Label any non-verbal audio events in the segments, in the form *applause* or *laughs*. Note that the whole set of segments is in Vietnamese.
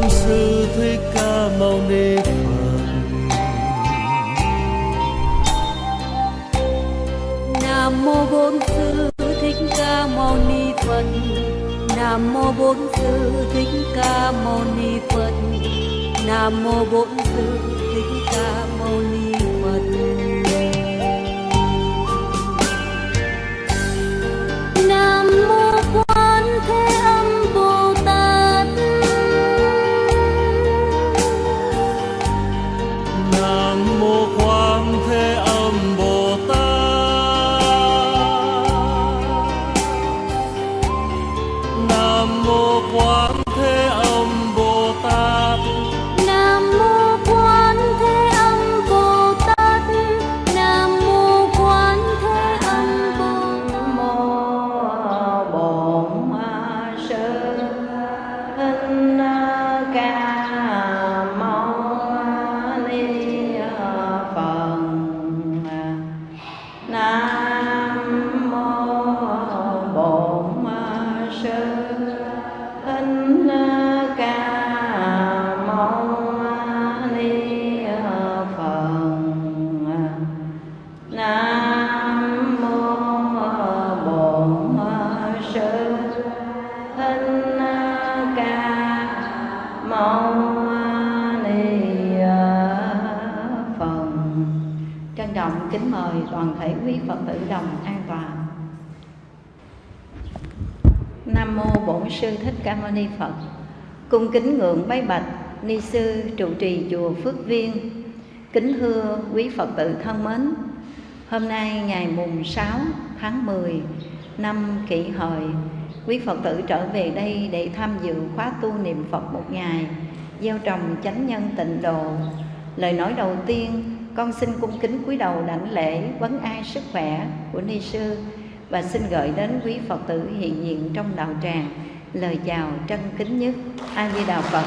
bổn sư thích ca mâu ni phật. Nam mô bổn sư thích ca mâu ni phật. Nam mô bổn sư thích ca mâu ni phật. Nam mô bổn sư thích ca mâu ni phật. Sư thích ca mâu ni phật cung kính ngưỡng bái bạch ni sư trụ trì chùa phước viên. Kính thưa quý phật tử thân mến, hôm nay ngày mùng 6 tháng 10 năm kỷ hợi, quý phật tử trở về đây để tham dự khóa tu niệm phật một ngày gieo trồng chánh nhân tịnh độ. Lời nói đầu tiên, con xin cung kính cúi đầu đảnh lễ vấn ai sức khỏe của ni sư và xin gửi đến quý phật tử hiện diện trong đạo tràng lời chào trân kính nhất a di đà phật.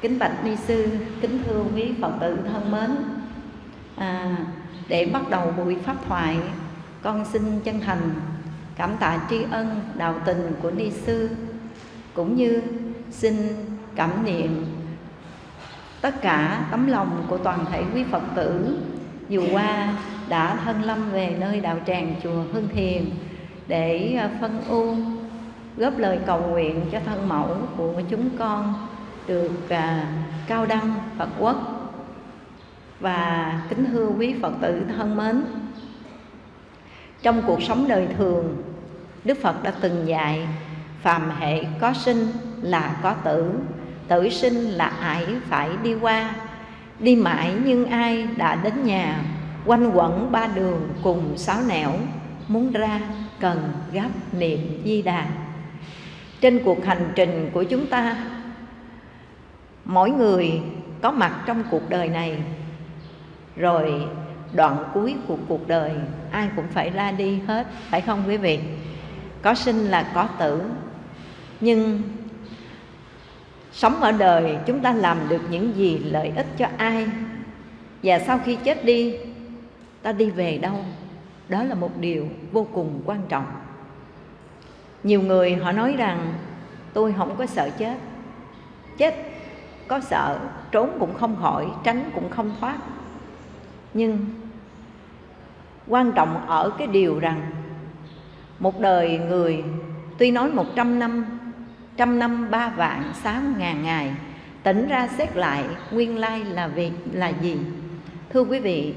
Kính bạch ni sư kính thưa quý phật tử thân mến. À, để bắt đầu buổi pháp thoại con xin chân thành cảm tạ tri ân đạo tình của ni sư cũng như xin cảm niệm tất cả tấm lòng của toàn thể quý phật tử dù qua đã thân lâm về nơi đạo tràng chùa Hương Thiền để à, phân u góp lời cầu nguyện cho thân mẫu của chúng con được à, cao đăng Phật quốc và kính thưa quý Phật tử thân mến. Trong cuộc sống đời thường Đức Phật đã từng dạy phàm hệ có sinh là có tử tử sinh là ải phải đi qua đi mãi nhưng ai đã đến nhà quanh quẩn ba đường cùng sáu nẻo, muốn ra cần gấp niệm di đà. Trên cuộc hành trình của chúng ta, mỗi người có mặt trong cuộc đời này. Rồi đoạn cuối của cuộc đời, ai cũng phải ra đi hết, phải không quý vị? Có sinh là có tử. Nhưng sống ở đời, chúng ta làm được những gì lợi ích cho ai? Và sau khi chết đi ta đi về đâu? Đó là một điều vô cùng quan trọng. Nhiều người họ nói rằng, tôi không có sợ chết. Chết, có sợ, trốn cũng không khỏi, tránh cũng không thoát. Nhưng quan trọng ở cái điều rằng, một đời người, tuy nói một trăm năm trăm năm ba vạn sáu ngàn ngày, tỉnh ra xét lại nguyên lai là việc là gì? Thưa quý vị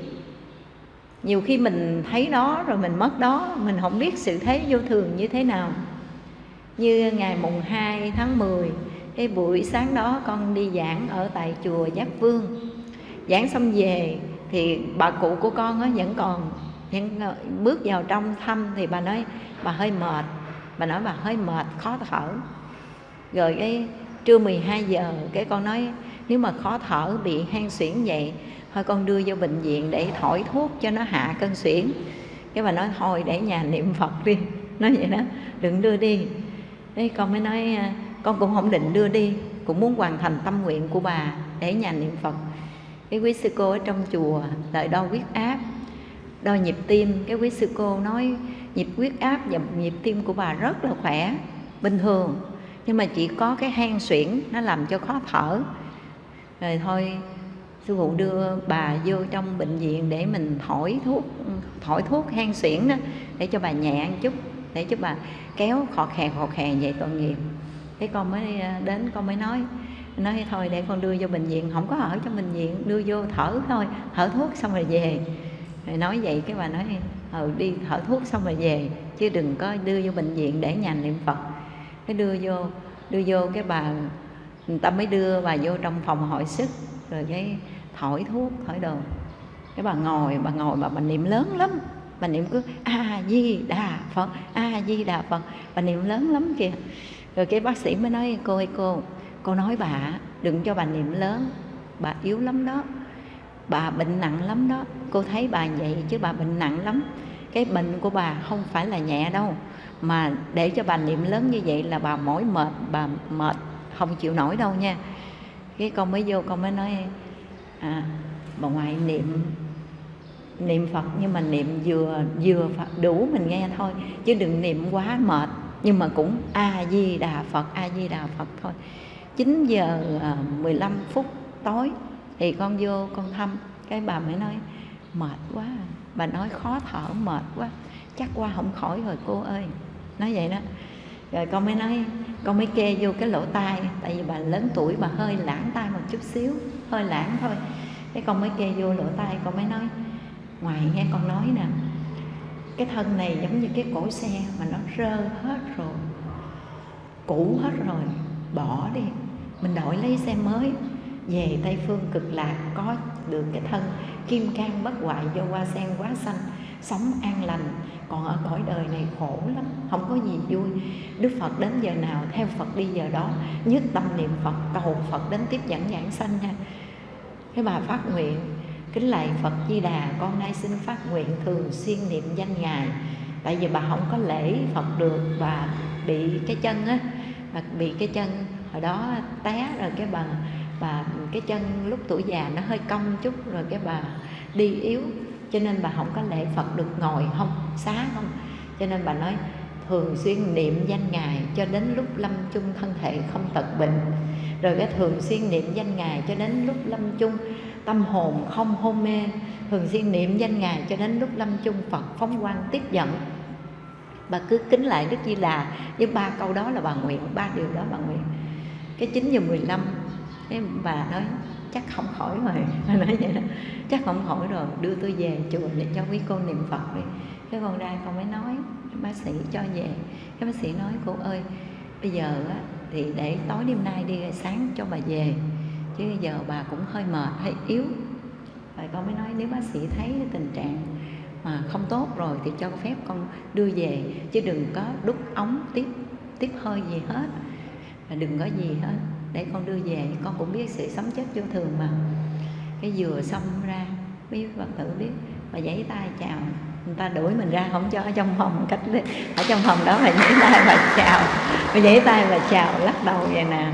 nhiều khi mình thấy đó rồi mình mất đó mình không biết sự thế vô thường như thế nào. Như ngày mùng 2 tháng 10 cái buổi sáng đó con đi giảng ở tại chùa Giác Vương. Giảng xong về thì bà cụ của con á, vẫn còn vẫn ờ, bước vào trong thăm thì bà nói bà hơi mệt. Bà nói bà hơi mệt khó thở. Rồi cái trưa 12 giờ cái con nói nếu mà khó thở, bị hen suyễn vậy, thôi con đưa vô bệnh viện để thổi thuốc cho nó hạ cơn suyễn. Cái bà nói, thôi để nhà niệm phật đi. *laughs* Nói vậy đó, đừng đưa đi. Đấy con mới nói à, con cũng không định đưa đi, cũng muốn hoàn thành tâm nguyện của bà để nhà niệm phật. Cái quý sư cô ở trong chùa đợi đo huyết áp, đo nhịp tim. Cái quý sư cô nói, nhịp huyết áp và nhịp tim của bà rất là khỏe, bình thường, nhưng mà chỉ có cái hen suyễn nó làm cho khó thở rồi thôi, sư phụ đưa bà vô trong bệnh viện để mình thổi thuốc thổi thuốc hen xuyển đó, để cho bà nhẹ ăn chút, để cho bà kéo khọt khè khọt khè vậy tội nghiệp. Thế con mới ờ, đến, con mới nói nói thôi để con đưa vô bệnh viện, không có ở trong bệnh viện, đưa vô thở thôi, thở thuốc xong rồi về. Rồi nói vậy cái bà nói ừ đi thở thuốc xong rồi về, chứ đừng có đưa vô bệnh viện để nhà niệm phật. Cái đưa vô đưa vô cái bà người ta mới đưa bà vô trong phòng hội sức rồi cái thổi thuốc thổi đồ. Cái bà ngồi bà ngồi bà, bà niệm lớn lắm. Bà niệm cứ a di đà phật a di đà phật. Bà niệm lớn lắm kìa. Rồi cái bác sĩ mới nói cô ơi cô cô nói bà đừng cho bà niệm lớn. Bà yếu lắm đó. Bà bệnh nặng lắm đó. Cô thấy bà vậy chứ bà bệnh nặng lắm. Cái bệnh của bà không phải là nhẹ đâu mà để cho bà niệm lớn như vậy là bà mỏi mệt bà mệt không chịu nổi đâu nha. Cái con mới vô, con mới nói à bà ngoại niệm niệm phật, nhưng mà niệm vừa vừa Phật đủ mình nghe thôi, chứ đừng niệm quá mệt. Nhưng mà cũng a di đà phật, a di đà phật thôi. 9 giờ à, 15 phút tối thì con vô con thăm. Cái bà mới nói, mệt quá. Bà nói, khó thở, mệt quá. Chắc qua không khỏi rồi, cô ơi. Nói vậy đó rồi con mới nói, con mới kê vô cái lỗ tai, tại vì bà lớn tuổi, bà hơi lãng tai một chút xíu, hơi lãng thôi. Cái con mới kê vô lỗ tai, con mới nói, ngoài nghe con nói nè, cái thân này giống như cái cổ xe mà nó rơ hết rồi, cũ hết rồi, bỏ đi. Mình đổi lấy xe mới, về tây phương cực lạc, có được cái thân kim cang bất hoại do hoa sen quá xanh sống an lành, còn ở cõi đời này khổ lắm, không có gì vui. Đức phật đến giờ nào, theo phật đi giờ đó, nhất tâm niệm phật, cầu phật đến tiếp dẫn giảng sanh nha cái bà phát nguyện, kính lạy phật di đà, con nay xin phát nguyện thường xuyên niệm danh ngài. Tại vì bà không có lễ phật được và bị cái chân á, bà bị cái chân, hồi đó té rồi cái bà bà, cái chân lúc tuổi già nó hơi cong chút, rồi cái bà đi yếu cho nên bà không có lễ phật được ngồi không, xá không. Cho nên bà nói, thường xuyên niệm danh ngài cho đến lúc lâm chung thân thể không tật bệnh. Rồi cái thường xuyên niệm danh ngài cho đến lúc lâm chung tâm hồn không hôn mê. Thường xuyên niệm danh ngài cho đến lúc lâm chung phật phóng quang tiếp dẫn. Bà cứ kính lại đức di đà với ba câu đó là bà nguyện, ba điều đó bà nguyện. Cái chín giờ mười lăm bà nói chắc không khỏi rồi nói vậy đó. Chắc không khỏi rồi đưa tôi về chùa để cho quý cô niệm phật đi. Cái con ra con mới nói bác sĩ cho về. Cái bác sĩ nói cô ơi bây giờ á, thì để tối đêm nay đi sáng cho bà về. Chứ giờ bà cũng hơi mệt hơi yếu. Rồi con mới nói nếu bác sĩ thấy tình trạng mà không tốt rồi thì cho phép con đưa về. Chứ đừng có đút ống tiếp tiếp hơi gì hết. Và đừng có gì hết để con đưa về. Con cũng biết sự sống chết vô thường mà. Cái vừa xong ra biết phật tử biết và giãy tay chào. Người ta đuổi mình ra, không cho ở trong phòng cách ở trong phòng đó mà giãy tay và chào. Và giãy tay và chào, lắc đầu vậy nè.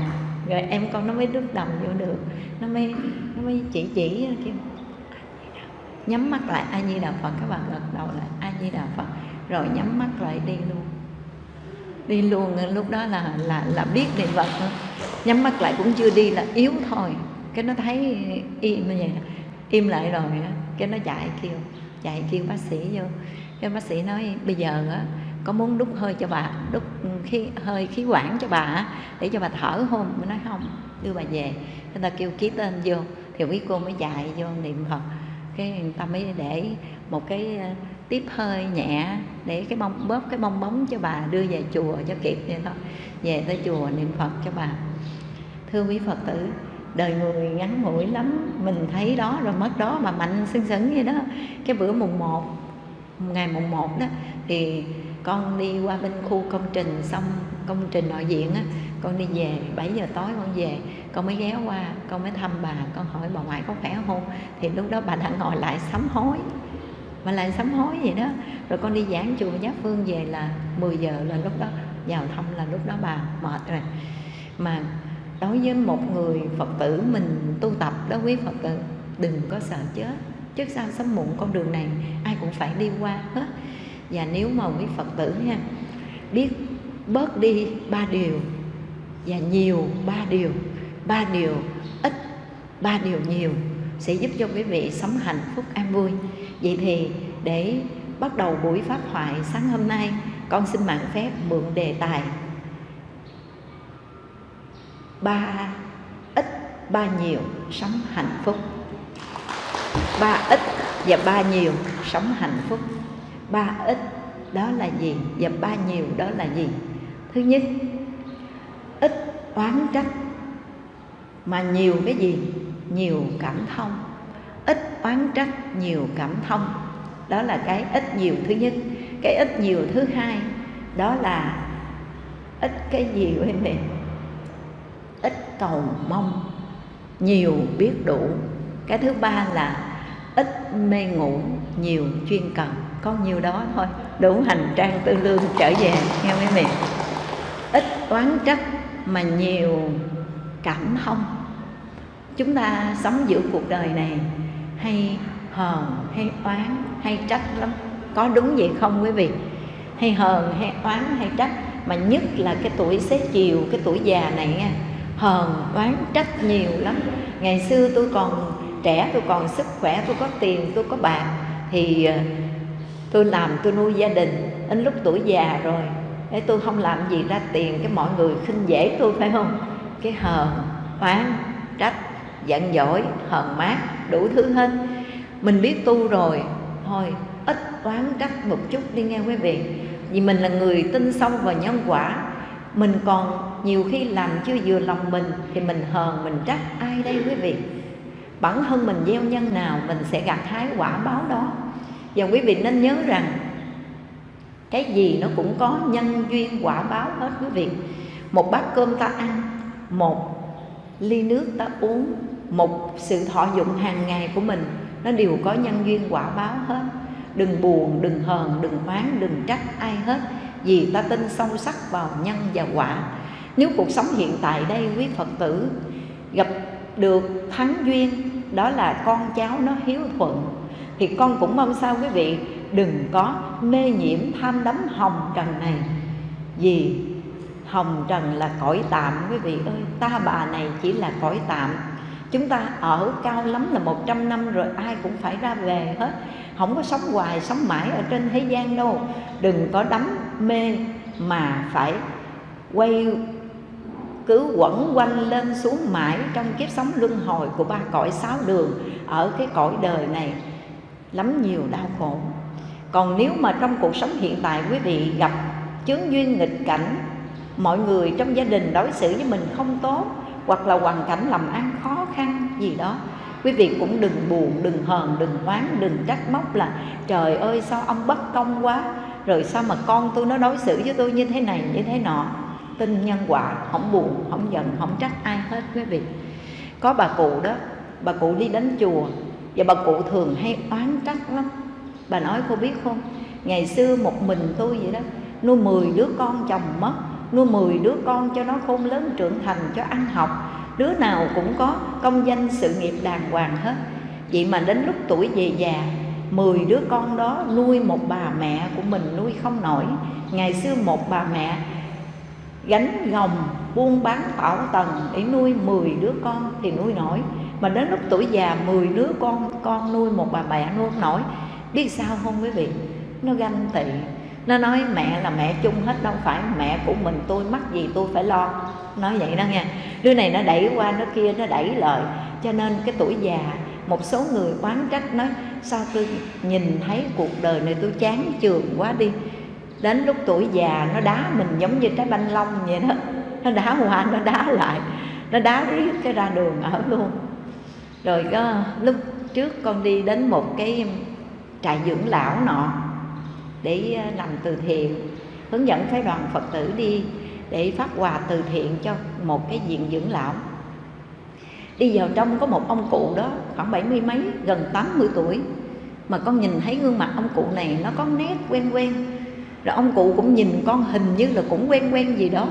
Rồi em con nó mới đứt đồng vô được. Nó mới nó mới chỉ chỉ kêu nhắm mắt lại, a di đà phật, các bạn gật đầu lại. A di đà phật, rồi nhắm mắt lại đi luôn đi luôn. Lúc đó là là là biết niệm phật nhắm mắt lại cũng chưa đi, là yếu thôi. Cái nó thấy im như vậy im lại rồi cái nó chạy kêu chạy kêu bác sĩ vô. Cái bác sĩ nói, bây giờ á, có muốn đút hơi cho bà, đút khí, hơi khí quản cho bà để cho bà thở không mới nói, không, đưa bà về. Người ta kêu ký tên vô. Thì quý cô mới chạy vô niệm phật. Cái người ta mới để một cái tiếp hơi nhẹ để cái bông, bóp cái bong bóng cho bà, đưa về chùa cho kịp vậy thôi. Về tới chùa niệm phật cho bà. Thưa quý phật tử, đời người ngắn ngủi lắm, mình thấy đó rồi mất đó mà mạnh sưng sững vậy đó. Cái bữa mùng 1 ngày mùng 1 đó, thì con đi qua bên khu công trình, xong công trình nội diện á, con đi về 7 giờ tối con về. Con mới ghé qua, con mới thăm bà, con hỏi bà ngoại có khỏe không? Thì lúc đó bà đã ngồi lại sám hối mà lại sám hối vậy đó. Rồi con đi giảng chùa Giác Phương về là 10 giờ là lúc đó, vào thăm là lúc đó bà mệt rồi. Mà đối với một người Phật tử mình tu tập đó, quý Phật tử, đừng có sợ chết. Trước sau sớm muộn con đường này, ai cũng phải đi qua hết. Và nếu mà quý phật tử nha, biết bớt đi ba điều, và nhiều ba điều ba điều ít, ba điều nhiều, sẽ giúp cho quý vị sống hạnh phúc an vui vậy thì để bắt đầu buổi pháp thoại sáng hôm nay, con xin mạng phép mượn đề tài. Ba ít ba nhiều, sống hạnh phúc. Ba ít và ba nhiều, sống hạnh phúc. Ba ít, đó là gì? Và ba nhiều, đó là gì? Thứ nhất, ít oán trách, mà nhiều cái gì? Nhiều cảm thông ít oán trách, nhiều cảm thông. Đó là cái ít nhiều thứ nhất. Cái ít nhiều thứ hai, đó là ít cái gì quý vị ít cầu mong, nhiều biết đủ. Cái thứ ba là ít mê ngủ, nhiều chuyên cần. Có nhiều đó thôi. Đủ hành trang tư lương trở về, nghe mấy vị ít oán trách mà nhiều cảm thông. Chúng ta sống giữa cuộc đời này hay hờn hay oán, hay trách lắm. Có đúng vậy không quý vị? Hay hờn hay oán, hay trách. Mà nhất là cái tuổi xế chiều, cái tuổi già này nha hờn oán, trách nhiều lắm. Ngày xưa tôi còn trẻ, tôi còn sức khỏe, tôi có tiền, tôi có bạc thì ờ, tôi làm, tôi nuôi gia đình, đến lúc tuổi già rồi để tôi không làm gì ra tiền cái mọi người khinh dễ tôi, phải không? Cái hờn oán, trách, giận dỗi, hờn mát đủ thứ hết. Mình biết tu rồi, thôi, ít oán trách một chút đi nghe quý vị. Vì mình là người tin sâu vào nhân quả. Mình còn nhiều khi làm chưa vừa lòng mình thì mình hờn, mình trách ai đây quý vị? Bản thân mình gieo nhân nào mình sẽ gặt hái quả báo đó. Và quý vị nên nhớ rằng, cái gì nó cũng có nhân duyên quả báo hết quý vị. Một bát cơm ta ăn, một ly nước ta uống một sự thọ dụng hàng ngày của mình. Nó đều có nhân duyên quả báo hết. Đừng buồn, đừng hờn, đừng oán, đừng trách ai hết. Vì ta tin sâu sắc vào nhân và quả. Nếu cuộc sống hiện tại đây, quý phật tử, gặp được thắng duyên, đó là con cháu nó hiếu thuận, thì con cũng mong sao quý vị đừng có mê nhiễm tham đắm hồng trần này. Vì hồng trần là cõi tạm, quý vị ơi, ta bà này chỉ là cõi tạm chúng ta ở cao lắm là 100 năm rồi, ai cũng phải ra về hết. Không có sống hoài, sống mãi ở trên thế gian đâu. Đừng có đắm mê mà phải quay, cứ quẩn quanh lên xuống mãi trong kiếp sống luân hồi của ba cõi sáu đường ở cái cõi đời này. Lắm nhiều đau khổ. Còn nếu mà trong cuộc sống hiện tại quý vị gặp chướng duyên nghịch cảnh, mọi người trong gia đình đối xử với mình không tốt hoặc là hoàn cảnh làm ăn khó khăn gì đó. Quý vị cũng đừng buồn, đừng hờn, đừng oán, đừng trách móc là, trời ơi, sao ông bất công quá, rồi sao mà con tôi nó đối xử với tôi như thế này, như thế nọ. Tin nhân quả, không buồn, không giận, không trách ai hết quý vị. Có bà cụ đó, bà cụ đi đến chùa, và bà cụ thường hay oán trách lắm. Bà nói, cô biết không, ngày xưa một mình tôi vậy đó, nuôi 10 đứa con chồng mất nuôi 10 đứa con cho nó khôn lớn trưởng thành, cho ăn học. Đứa nào cũng có công danh, sự nghiệp đàng hoàng hết. Vậy mà đến lúc tuổi về già 10 đứa con đó nuôi một bà mẹ của mình nuôi không nổi. Ngày xưa một bà mẹ gánh gồng, buôn bán tảo tần để nuôi 10 đứa con thì nuôi nổi. Mà đến lúc tuổi già 10 đứa con con nuôi một bà mẹ nuôi không nổi. Biết sao không quý vị? Nó ganh tị nó nói, mẹ là mẹ chung hết, đâu phải mẹ của mình, tôi mắc gì tôi phải lo. Nói vậy đó nha. Đứa này nó đẩy qua nó kia nó đẩy lời. Cho nên cái tuổi già, một số người oán trách nói, sao tôi nhìn thấy cuộc đời này tôi chán trường quá đi. Đến lúc tuổi già, nó đá mình giống như trái banh long vậy đó. Nó đá qua, nó đá lại. Nó đá riết cái ra đường ở luôn. Rồi có lúc trước con đi đến một cái trại dưỡng lão nọ để ờ, làm từ thiện, hướng dẫn phái đoàn phật tử đi để phát quà từ thiện cho một cái viện dưỡng lão. Đi vào trong có một ông cụ đó khoảng bảy mươi mấy, gần 80 tuổi, mà con nhìn thấy gương mặt ông cụ này nó có nét quen quen. Rồi ông cụ cũng nhìn con hình như là cũng quen quen gì đó.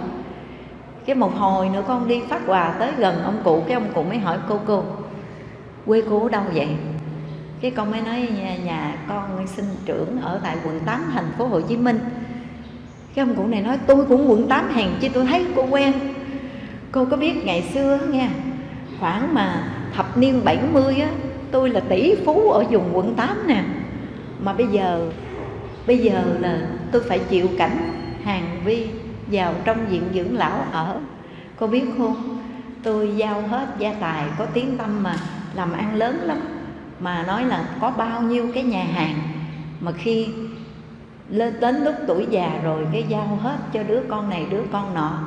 Cái một hồi nữa con đi phát quà tới gần ông cụ, cái ông cụ mới hỏi, cô cô, quê cô ở đâu vậy? Cái con mới nói nhà, nhà con sinh trưởng ở tại quận 8 thành phố Hồ Chí Minh. Cái ông cụ này nói tôi cũng quận 8 hèn chứ tôi thấy cô quen. Cô có biết ngày xưa nghe khoảng mà thập niên 70 á tôi là tỷ phú ở vùng quận 8 nè. Mà bây giờ bây giờ là tôi phải chịu cảnh hàng vi vào trong viện dưỡng lão ở. Cô biết không? Tôi giao hết gia tài có tiếng tâm mà làm ăn lớn lắm mà nói là có bao nhiêu cái nhà hàng mà khi lên đến lúc tuổi già rồi cái giao hết cho đứa con này, đứa con nọ.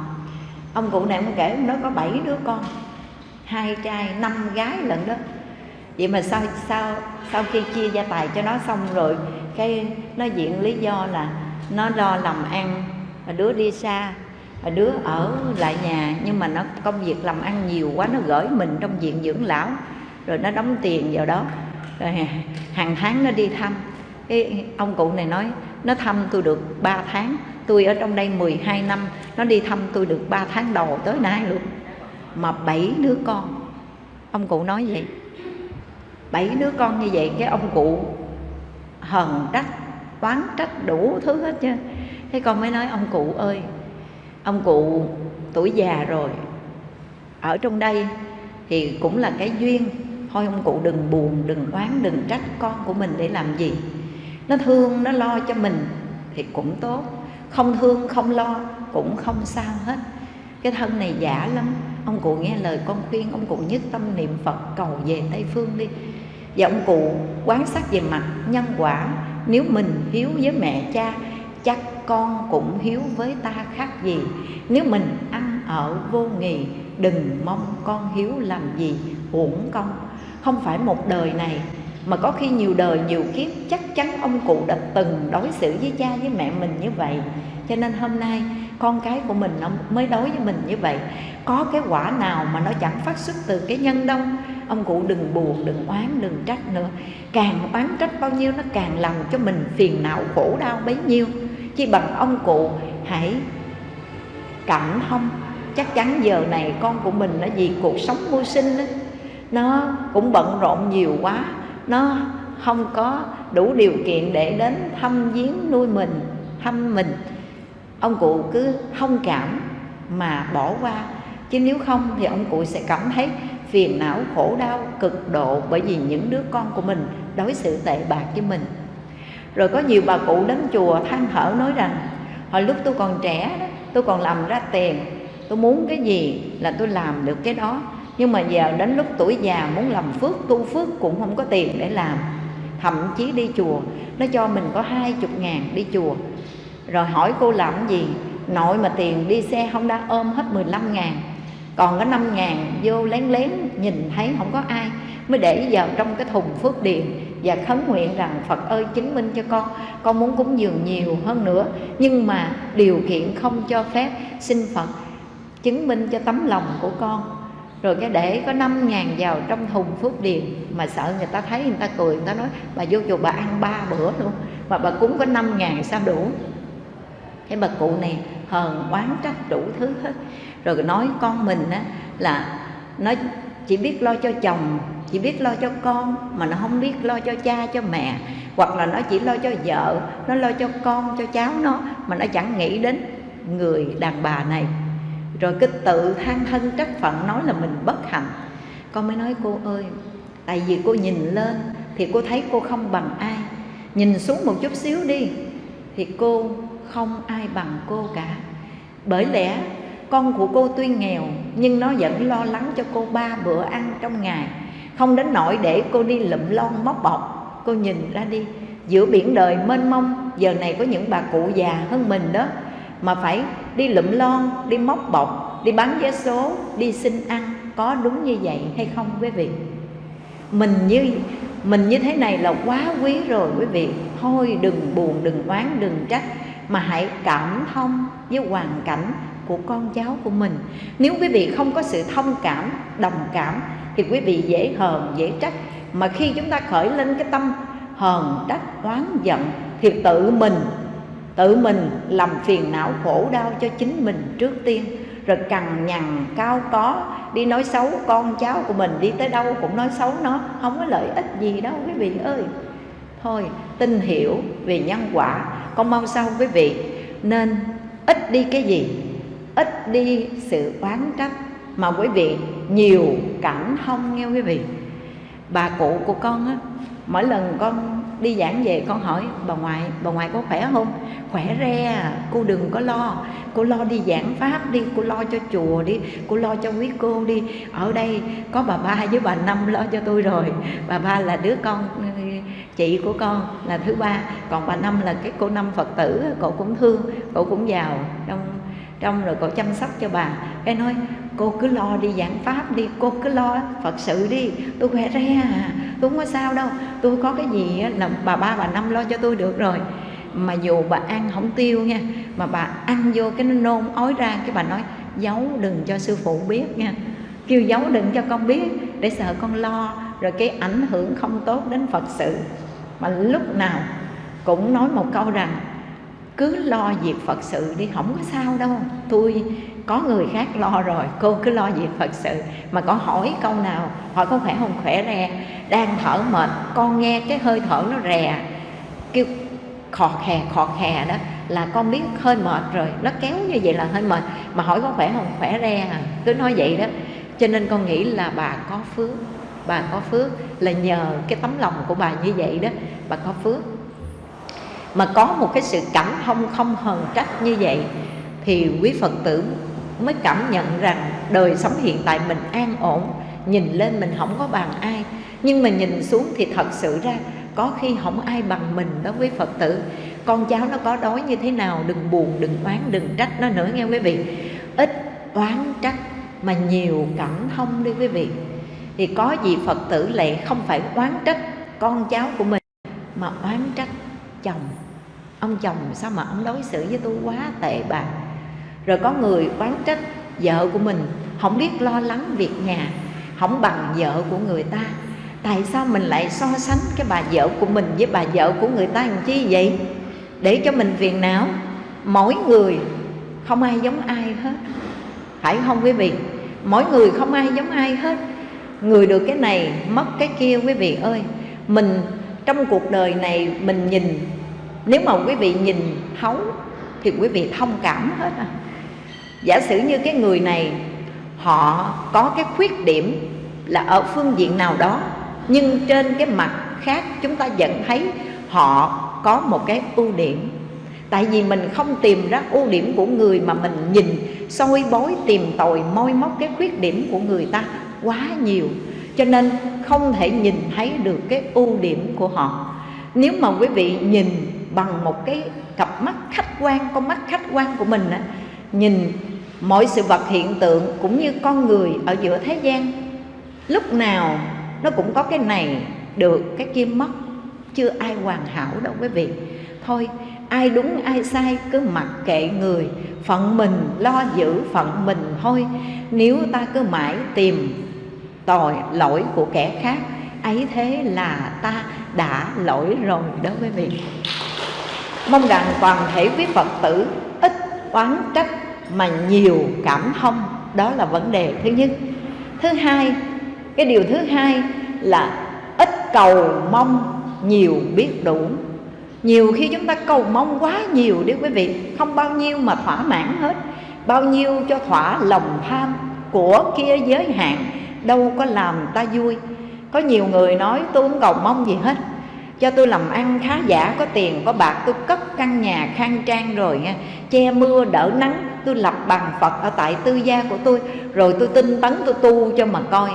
Ông cụ này ông kể, ông nói có bảy đứa con, hai trai, năm gái lận đó. Vậy mà sau sau sau khi chia gia tài cho nó xong rồi, cái nó diện lý do là nó lo làm ăn đứa đi xa đứa ở lại nhà, nhưng mà nó, công việc làm ăn nhiều quá, nó gửi mình trong viện dưỡng lão rồi nó đóng tiền vào đó. Rồi hàng tháng nó đi thăm. Cái ông cụ này nói, nó thăm tôi được 3 tháng. Tôi ở trong đây 12 năm, nó đi thăm tôi được 3 tháng đầu tới nay luôn. Mà bảy đứa con. Ông cụ nói vậy. Bảy đứa con như vậy, cái ông cụ hờn trách, oán trách đủ thứ hết chứ. Thế con mới nói, ông cụ ơi, ông cụ tuổi già rồi. Ở trong đây thì cũng là cái duyên thôi ông cụ đừng buồn, đừng oán, đừng trách con của mình để làm gì. Nó thương, nó lo cho mình thì cũng tốt. Không thương, không lo cũng không sao hết. Cái thân này giả lắm. Ông cụ nghe lời con khuyên, ông cụ nhất tâm niệm phật cầu về tây phương đi. Và ông cụ quán sát về mặt nhân quả. Nếu mình hiếu với mẹ cha, chắc con cũng hiếu với ta khác gì. Nếu mình ăn ở vô nghì đừng mong con hiếu làm gì uổng công không phải một đời này mà có khi nhiều đời nhiều kiếp chắc chắn ông cụ đã từng đối xử với cha với mẹ mình như vậy. Cho nên hôm nay con cái của mình nó mới đối với mình như vậy. Có cái quả nào mà nó chẳng phát xuất từ cái nhân đâu. Ông cụ đừng buồn đừng oán đừng trách nữa. Càng oán trách bao nhiêu nó càng làm cho mình phiền não khổ đau bấy nhiêu. Chỉ bằng ông cụ hãy cảm thông. Chắc chắn giờ này con của mình nó vì cuộc sống mưu sinh đó, nó cũng bận rộn nhiều quá. Nó không có đủ điều kiện để đến thăm viếng nuôi mình, thăm mình. Ông cụ cứ thông cảm mà bỏ qua. Chứ nếu không thì ông cụ sẽ cảm thấy phiền não, khổ đau cực độ bởi vì những đứa con của mình đối xử tệ bạc với mình. Rồi có nhiều bà cụ đến chùa than thở nói rằng, hồi lúc tôi còn trẻ đó, tôi còn làm ra tiền, tôi muốn cái gì là tôi làm được cái đó nhưng mà giờ đến lúc tuổi già muốn làm phước, tu phước cũng không có tiền để làm. Thậm chí đi chùa, nó cho mình có hai chục ngàn đi chùa. Rồi hỏi cô làm gì? Nội mà tiền đi xe không đã ôm hết 15 ngàn. Còn có 5 ngàn vô lén lén, nhìn thấy không có ai. Mới để vào trong cái thùng phước điền và khấn nguyện rằng, Phật ơi, chứng minh cho con con muốn cúng dường nhiều hơn nữa. Nhưng mà điều kiện không cho phép, xin Phật chứng minh cho tấm lòng của con rồi cái để có 5 ngàn vào trong thùng phước điền, mà sợ người ta thấy, người ta cười, người ta nói, bà vô chùa bà ăn ba bữa luôn, mà bà cúng có 5 ngàn sao đủ? Cái bà cụ này hờn oán trách đủ thứ hết. Rồi nói con mình á, là nó chỉ biết lo cho chồng, chỉ biết lo cho con, mà nó không biết lo cho cha, cho mẹ. Hoặc là nó chỉ lo cho vợ, nó lo cho con, cho cháu nó, mà nó chẳng nghĩ đến người đàn bà này rồi cứ tự than thân trách phận nói là mình bất hạnh. Con mới nói, cô ơi, tại vì cô nhìn lên thì cô thấy cô không bằng ai. Nhìn xuống một chút xíu đi thì cô không ai bằng cô cả. Bởi lẽ con của cô tuy nghèo, nhưng nó vẫn lo lắng cho cô ba bữa ăn trong ngày. Không đến nỗi để cô đi lụm lon móc bọc. Cô nhìn ra đi, giữa biển đời mênh mông, giờ này có những bà cụ già hơn mình đó mà phải đi lụm lon, đi móc bọc, đi bán vé số, đi xin ăn, có đúng như vậy hay không quý vị? Mình như mình như thế này là quá quý rồi quý vị. Thôi đừng buồn, đừng oán, đừng trách, mà hãy cảm thông với hoàn cảnh của con cháu của mình. Nếu quý vị không có sự thông cảm, đồng cảm, thì quý vị dễ hờn, dễ trách. Mà khi chúng ta khởi lên cái tâm hờn, trách, oán giận, thì tự mình tự mình làm phiền não khổ đau cho chính mình trước tiên, rồi cằn nhằn cao có, đi nói xấu con cháu của mình, đi tới đâu cũng nói xấu nó, không có lợi ích gì đâu quý vị ơi. Thôi, tin hiểu về nhân quả, con mong sao quý vị. Nên ít đi cái gì? Ít đi sự oán trách. Mà quý vị, nhiều cảm thông nghe quý vị. Bà cụ của con á, mỗi lần con đi giảng về con hỏi bà ngoại bà ngoại có khỏe không? Khỏe re à, cô đừng có lo. Cô lo đi giảng pháp đi cô lo cho chùa đi cô lo cho quý cô đi. Ở đây có bà ba với bà năm lo cho tôi rồi. Bà ba là đứa con chị của con là thứ ba còn bà năm là cái cô năm phật tử cậu cũng thương cậu cũng giàu. Trong trong rồi cậu chăm sóc cho bà. Cái nói cô cứ lo đi giảng pháp đi, cô cứ lo phật sự đi. Tôi khỏe re à. Tôi không có sao đâu. Tôi có cái gì là bà ba, bà năm lo cho tôi được rồi. Mà dù bà ăn không tiêu nha, mà bà ăn vô cái nó nôn ói ra, cái bà nói, giấu đừng cho sư phụ biết nha. Kêu giấu đừng cho con biết, để sợ con lo, rồi cái ảnh hưởng không tốt đến phật sự. Mà lúc nào cũng nói một câu rằng cứ lo việc phật sự đi, không có sao đâu. Tôi, có người khác lo rồi, cô cứ lo việc phật sự. Mà có hỏi câu nào, hỏi có khỏe không? Khỏe re. Đang thở mệt, con nghe cái hơi thở nó rè. Kêu, khò khè khò khè đó, là con biết hơi mệt rồi. Nó kéo như vậy là hơi mệt. Mà hỏi có khỏe không? Khỏe re à. Cứ nói vậy đó. Cho nên con nghĩ là bà có phước. Bà có phước là nhờ cái tấm lòng của bà như vậy đó. Bà có phước mà có một cái sự cảm thông không hờn trách như vậy, thì quý phật tử mới cảm nhận rằng đời sống hiện tại mình an ổn, nhìn lên mình không có bằng ai. Nhưng mà nhìn xuống thì thật sự ra, có khi không ai bằng mình đó với phật tử. Con cháu nó có đói như thế nào, đừng buồn, đừng oán, đừng trách nó nữa nghe quý vị. Ít oán trách mà nhiều cảm thông đi quý vị. Thì có gì phật tử lại không phải oán trách con cháu của mình, mà oán trách chồng ông chồng, sao mà ông đối xử với tôi quá tệ bạc rồi có người oán trách vợ của mình, không biết lo lắng việc nhà, không bằng vợ của người ta. Tại sao mình lại so sánh cái bà vợ của mình với bà vợ của người ta làm chi vậy? Để cho mình phiền não. Mỗi người không ai giống ai hết. Phải không quý vị? Mỗi người không ai giống ai hết. Người được cái này, mất cái kia, quý vị ơi. Mình trong cuộc đời này, mình nhìn nếu mà quý vị nhìn thấu thì quý vị thông cảm hết à. Giả sử như cái người này, họ có cái khuyết điểm là ở phương diện nào đó, nhưng trên cái mặt khác chúng ta vẫn thấy họ có một cái ưu điểm. Tại vì mình không tìm ra ưu điểm của người mà mình nhìn, soi bói, tìm tòi, moi móc cái khuyết điểm của người ta quá nhiều. Cho nên không thể nhìn thấy được cái ưu điểm của họ. Nếu mà quý vị nhìn bằng một cái cặp mắt khách quan, con mắt khách quan của mình á, nhìn mọi sự vật hiện tượng cũng như con người ở giữa thế gian. Lúc nào nó cũng có cái này được, cái kia mất. Chưa ai hoàn hảo đâu quý vị. Thôi, ai đúng, ai sai, cứ mặc kệ người. Phận mình lo giữ phận mình thôi. Nếu ta cứ mãi tìm tội, lỗi của kẻ khác, ấy thế là ta đã lỗi rồi đó quý vị mong rằng toàn thể quý phật tử ít oán trách mà nhiều cảm thông. Đó là vấn đề thứ nhất. Thứ hai, cái điều thứ hai là ít cầu mong nhiều biết đủ. Nhiều khi chúng ta cầu mong quá nhiều đi quý vị, không bao nhiêu mà thỏa mãn hết. Bao nhiêu cho thỏa lòng tham của kia giới hạn, đâu có làm ta vui. Có nhiều người nói tôi không cầu mong gì hết cho tôi làm ăn khá giả, có tiền, có bạc, tôi cất căn nhà, khang trang rồi nha. Che mưa, đỡ nắng, tôi lập bằng phật ở tại tư gia của tôi, rồi tôi tinh tấn, tôi tu cho mà coi.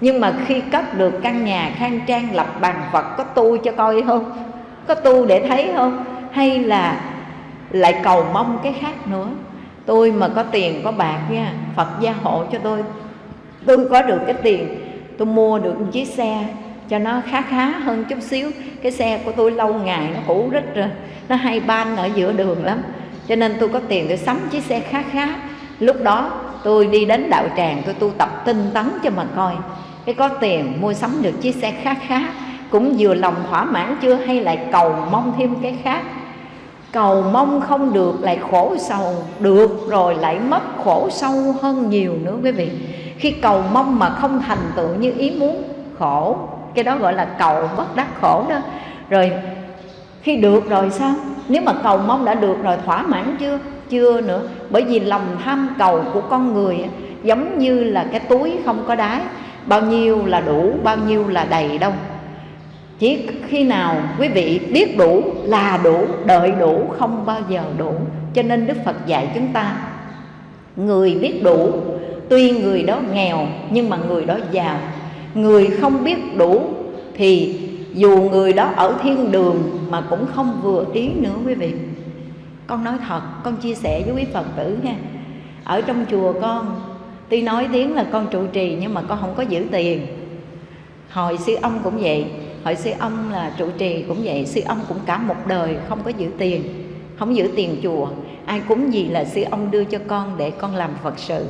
Nhưng mà khi cất được căn nhà, khang trang, lập bằng phật, có tu cho coi không? Có tu để thấy không? Hay là lại cầu mong cái khác nữa? Tôi mà có tiền, có bạc nha, phật gia hộ cho tôi. Tôi có được cái tiền, tôi mua được một chiếc xe cho nó khá khá hơn chút xíu. Cái xe của tôi lâu ngày nó cũ rít rồi, nó hay ban ở giữa đường lắm. Cho nên tôi có tiền tôi sắm chiếc xe khá khá. Lúc đó tôi đi đến đạo tràng, tôi tu tập tinh tấn cho mà coi. Cái có tiền mua sắm được chiếc xe khá khá, cũng vừa lòng thỏa mãn chưa? Hay lại cầu mong thêm cái khác? Cầu mong không được, lại khổ sầu. Được rồi, lại mất khổ sâu hơn nhiều nữa quý vị. Khi cầu mong mà không thành tựu như ý muốn, khổ cái đó gọi là cầu bất đắc khổ đó. Rồi, khi được rồi sao? Nếu mà cầu mong đã được rồi, thỏa mãn chưa? Chưa nữa. Bởi vì lòng tham cầu của con người giống như là cái túi không có đáy. Bao nhiêu là đủ, bao nhiêu là đầy đâu. Chỉ khi nào quý vị biết đủ là đủ, đợi đủ không bao giờ đủ. Cho nên đức phật dạy chúng ta, người biết đủ, tuy người đó nghèo nhưng mà người đó giàu người không biết đủ thì dù người đó ở thiên đường mà cũng không vừa ý nữa quý vị. Con nói thật, con chia sẻ với quý phật tử nha. Ở trong chùa con, tuy nói tiếng là con trụ trì nhưng mà con không có giữ tiền. Hồi sư ông cũng vậy, hồi sư ông là trụ trì cũng vậy sư ông cũng cả một đời không có giữ tiền, không giữ tiền chùa. Ai cúng gì là sư ông đưa cho con để con làm phật sự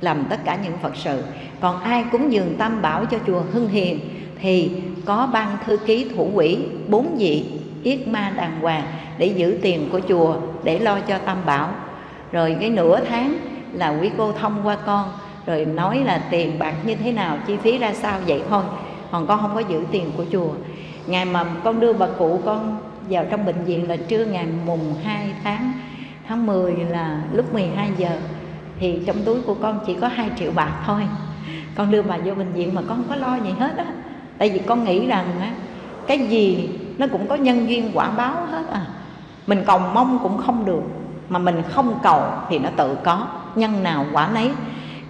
làm tất cả những phật sự. Còn ai cúng dường tam bảo cho chùa hưng hiền, thì có ban thư ký thủ quỹ bốn vị yết ma đàng hoàng để giữ tiền của chùa để lo cho tam bảo. Rồi cái nửa tháng là quý cô thông qua con, rồi nói là tiền bạc như thế nào, chi phí ra sao, vậy thôi. Còn con không có giữ tiền của chùa. Ngày mà con đưa bà cụ con vào trong bệnh viện là trưa ngày mùng 2 tháng tháng 10 là lúc 12 giờ thì trong túi của con chỉ có 2 triệu bạc thôi. Con đưa bà vô bệnh viện mà con không có lo gì hết á. Tại vì con nghĩ rằng á, cái gì nó cũng có nhân duyên quả báo hết à. Mình cầu mong cũng không được, mà mình không cầu thì nó tự có, nhân nào quả nấy.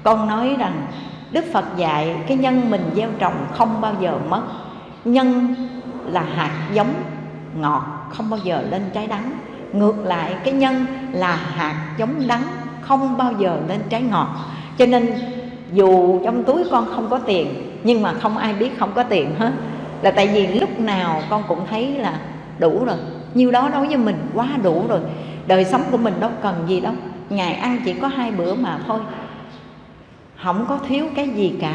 Con nói rằng đức phật dạy cái nhân mình gieo trồng không bao giờ mất. Nhân là hạt giống ngọt, không bao giờ lên trái đắng. Ngược lại, cái nhân là hạt giống đắng không bao giờ lên trái ngọt. Cho nên dù trong túi con không có tiền nhưng mà không ai biết không có tiền hết. Là tại vì lúc nào con cũng thấy là đủ rồi. Nhiêu đó đối với mình quá đủ rồi. Đời sống của mình đâu cần gì đâu. Ngày ăn chỉ có hai bữa mà thôi. Không có thiếu cái gì cả.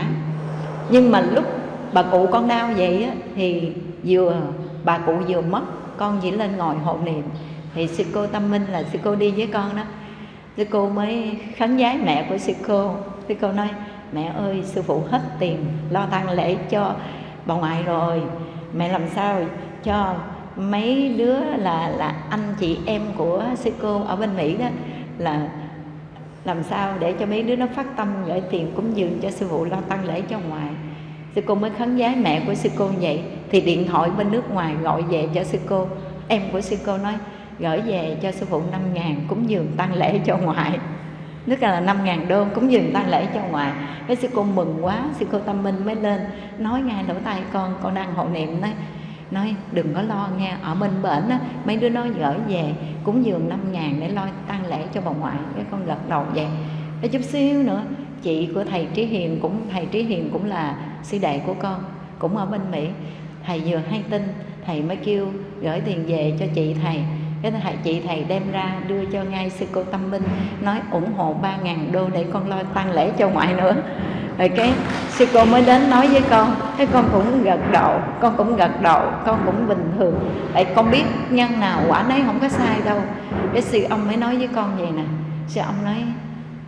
Nhưng mà lúc bà cụ con đau vậy á, thì vừa bà cụ vừa mất con chỉ lên ngồi hộ niệm. Thì sư cô tâm minh là sư cô đi với con đó sư cô mới khấn giái mẹ của sư cô. Sư cô nói mẹ ơi sư phụ hết tiền lo tang lễ cho bà ngoại rồi. Mẹ làm sao cho mấy đứa là là anh chị em của sư cô ở bên mỹ đó là làm sao để cho mấy đứa nó phát tâm gửi tiền cúng dường cho sư phụ lo tăng lễ cho ngoài, sư cô mới khấn giái mẹ của sư cô vậy thì điện thoại bên nước ngoài gọi về cho sư cô. Em của sư cô nói gửi về cho sư phụ 5 ngàn cúng dường tăng lễ cho ngoại. Tức là 5 ngàn đô cúng dường tăng lễ cho ngoại. Cái sư cô mừng quá, sư cô tâm minh mới lên, nói ngay lỗ tai con con đang hộ niệm nói nói, đừng có lo nghe, ở bên bển á, mấy đứa nó gửi về cúng dường 5 ngàn để lo tăng lễ cho bà ngoại. Cái con gật đầu vậy. Cái chút xíu nữa, chị của thầy Trí Hiền cũng, thầy Trí Hiền cũng là sư đệ của con, cũng ở bên Mỹ. Thầy vừa hay tin, thầy mới kêu gửi tiền về cho chị thầy cái thầy chị thầy đem ra đưa cho ngay sư cô tâm minh, nói ủng hộ ba ngàn đô để con lo tăng lễ cho ngoại nữa. Rồi cái sư cô mới đến nói với con cái con cũng gật đầu, con cũng gật đầu, con cũng bình thường. Tại con biết nhân nào quả nấy không có sai đâu. Cái sư ông mới nói với con vậy nè. Sư ông nói,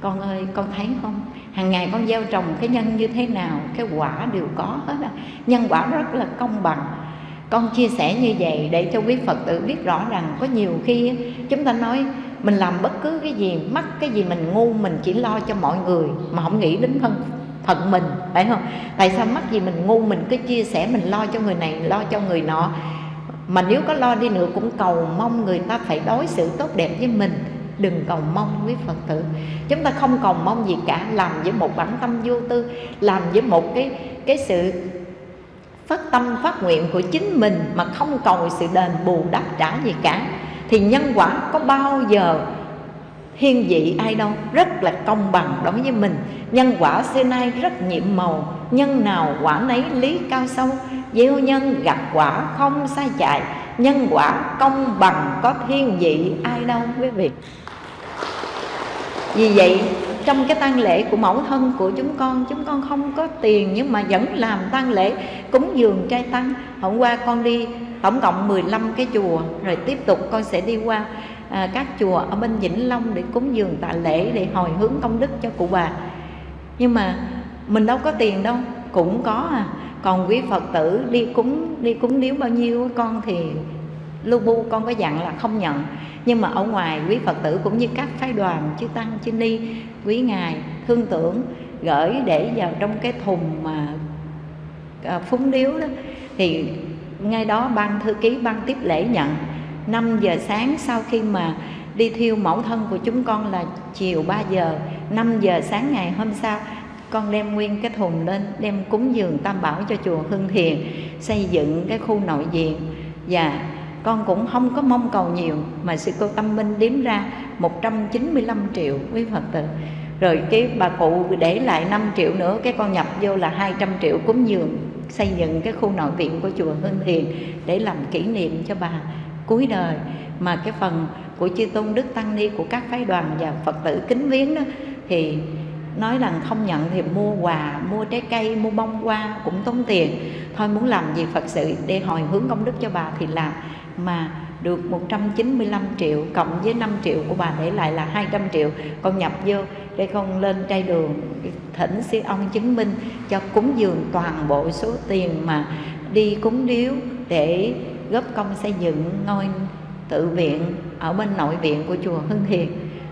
con ơi, con thấy không? Hàng ngày con gieo trồng cái nhân như thế nào, cái quả đều có hết á. Nhân quả rất là công bằng con chia sẻ như vậy để cho quý phật tử biết rõ rằng có nhiều khi chúng ta nói mình làm bất cứ cái gì, mắc cái gì mình ngu, mình chỉ lo cho mọi người mà không nghĩ đến thân, phận mình, phải không? Tại sao mắc gì mình ngu, mình cứ chia sẻ mình lo cho người này, lo cho người nọ? Mà nếu có lo đi nữa cũng cầu mong người ta phải đối xử tốt đẹp với mình. Đừng cầu mong quý phật tử. Chúng ta không cầu mong gì cả, làm với một bản tâm vô tư, làm với một cái cái sự phát tâm phát nguyện của chính mình mà không cầu sự đền bù đáp trả gì cả, thì nhân quả có bao giờ thiên vị ai đâu, rất là công bằng đối với mình. Nhân quả xưa nay rất nhiệm màu, nhân nào quả nấy lý cao sâu. Gieo nhân gặp quả không sai chạy nhân quả công bằng có thiên vị ai đâu quý vị. Vì vậy trong cái tang lễ của mẫu thân của chúng con. Chúng con không có tiền nhưng mà vẫn làm tang lễ cúng dường trai tăng. Hôm qua con đi tổng cộng 15 cái chùa rồi tiếp tục con sẽ đi qua à, các chùa ở bên Vĩnh Long để cúng dường tạ lễ để hồi hướng công đức cho cụ bà. Nhưng mà mình đâu có tiền đâu cũng có à. Còn quý phật tử đi cúng đi cúng điếu bao nhiêu con thì lưu bu con có dặn là không nhận. Nhưng mà ở ngoài quý phật tử cũng như các phái đoàn chư tăng chư ni quý ngài thương tưởng gửi để vào trong cái thùng mà à, phúng điếu đó thì ngay đó ban thư ký ban tiếp lễ nhận. 5 giờ sáng sau khi mà đi thiêu mẫu thân của chúng con là chiều 3 giờ 5 giờ sáng ngày hôm sau con đem nguyên cái thùng lên đem cúng dường tam bảo cho chùa hưng thiền xây dựng cái khu nội viện. Và con cũng không có mong cầu nhiều, mà sư cô tâm minh đếm ra 195 triệu quý phật tử. Rồi cái bà cụ để lại 5 triệu nữa, cái con nhập vô là 200 triệu cúng dường, xây dựng cái khu nội viện của chùa Hưng Thiền để làm kỷ niệm cho bà cuối đời. Mà cái phần của chư tôn đức tăng ni, của các phái đoàn và phật tử kính viếng đó, thì nói rằng không nhận thì mua quà, mua trái cây, mua bông hoa cũng tốn tiền. Thôi muốn làm gì phật sự để hồi hướng công đức cho bà thì làm mà được 195 triệu cộng với 5 triệu của bà để lại là 200 triệu. Con nhập vô để con lên trai đường thỉnh sư ông chứng minh cho cúng dường toàn bộ số tiền mà đi cúng điếu để góp công xây dựng ngôi tự viện ở bên nội viện của chùa Hưng Thiền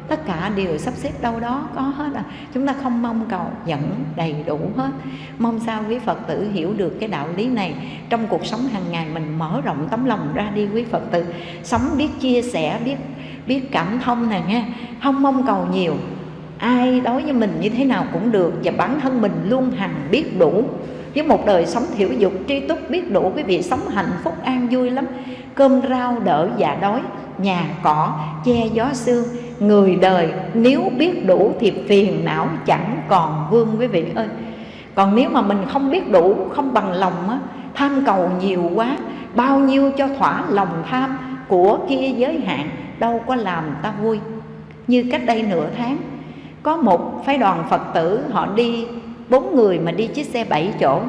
tất cả đều sắp xếp đâu đó, có hết à. Chúng ta không mong cầu vẫn đầy đủ hết. Mong sao quý phật tử hiểu được cái đạo lý này. Trong cuộc sống hàng ngày mình mở rộng tấm lòng ra đi quý phật tử. Sống biết chia sẻ, biết biết cảm thông nè nghe. Không mong cầu nhiều. Ai đối với mình như thế nào cũng được và bản thân mình luôn hằng biết đủ. Với một đời sống thiểu dục, tri túc biết đủ, quý vị sống hạnh phúc an vui lắm. Cơm rau đỡ dạ đói nhà cỏ che gió sương. Người đời nếu biết đủ thì phiền não chẳng còn vương quý vị ơi. Còn nếu mà mình không biết đủ không bằng lòng á, tham cầu nhiều quá bao nhiêu cho thỏa lòng tham của kia giới hạn đâu có làm ta vui. Như cách đây nửa tháng có một phái đoàn phật tử họ đi bốn người mà đi chiếc xe bảy chỗ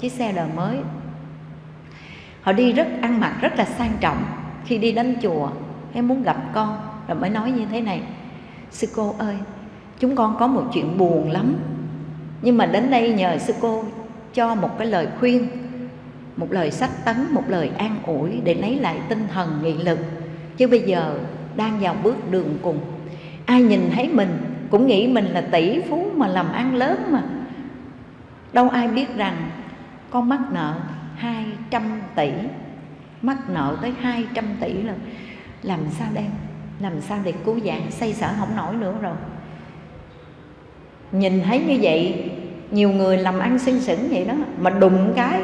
chiếc xe đời mới. Họ đi rất ăn mặc rất là sang trọng khi đi đến chùa, em muốn gặp con, rồi mới nói như thế này. Sư cô ơi, chúng con có một chuyện buồn lắm. Nhưng mà đến đây nhờ sư cô cho một cái lời khuyên, một lời sách tấn, một lời an ủi để lấy lại tinh thần nghị lực. Chứ bây giờ đang vào bước đường cùng. Ai nhìn thấy mình cũng nghĩ mình là tỷ phú mà làm ăn lớn mà. Đâu ai biết rằng con mắc nợ 200 tỷ mắc nợ tới 200 tỷ là làm sao đây? Làm sao để cứu vãn? Xây sở không nổi nữa rồi. Nhìn thấy như vậy, nhiều người làm ăn xinh xỉn vậy đó, mà đụng cái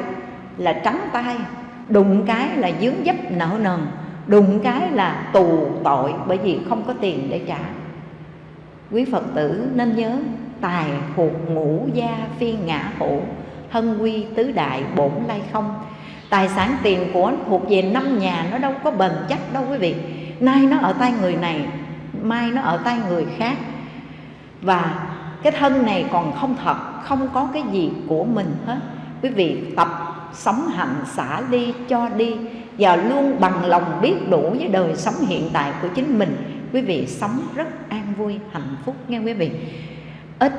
là trắng tay, đụng cái là dướng dấp nợ nần, đụng cái là tù tội bởi vì không có tiền để trả. Quý phật tử nên nhớ, tài thuộc ngũ gia phi ngã hữu thân quy tứ đại bổn lai không tài sản tiền của thuộc về năm nhà nó đâu có bền chắc đâu quý vị. Nay nó ở tay người này, mai nó ở tay người khác. Và cái thân này còn không thật, không có cái gì của mình hết. Quý vị tập sống hạnh xả đi, cho đi. Và luôn bằng lòng biết đủ với đời sống hiện tại của chính mình. Quý vị sống rất an vui, hạnh phúc nghe quý vị. Ít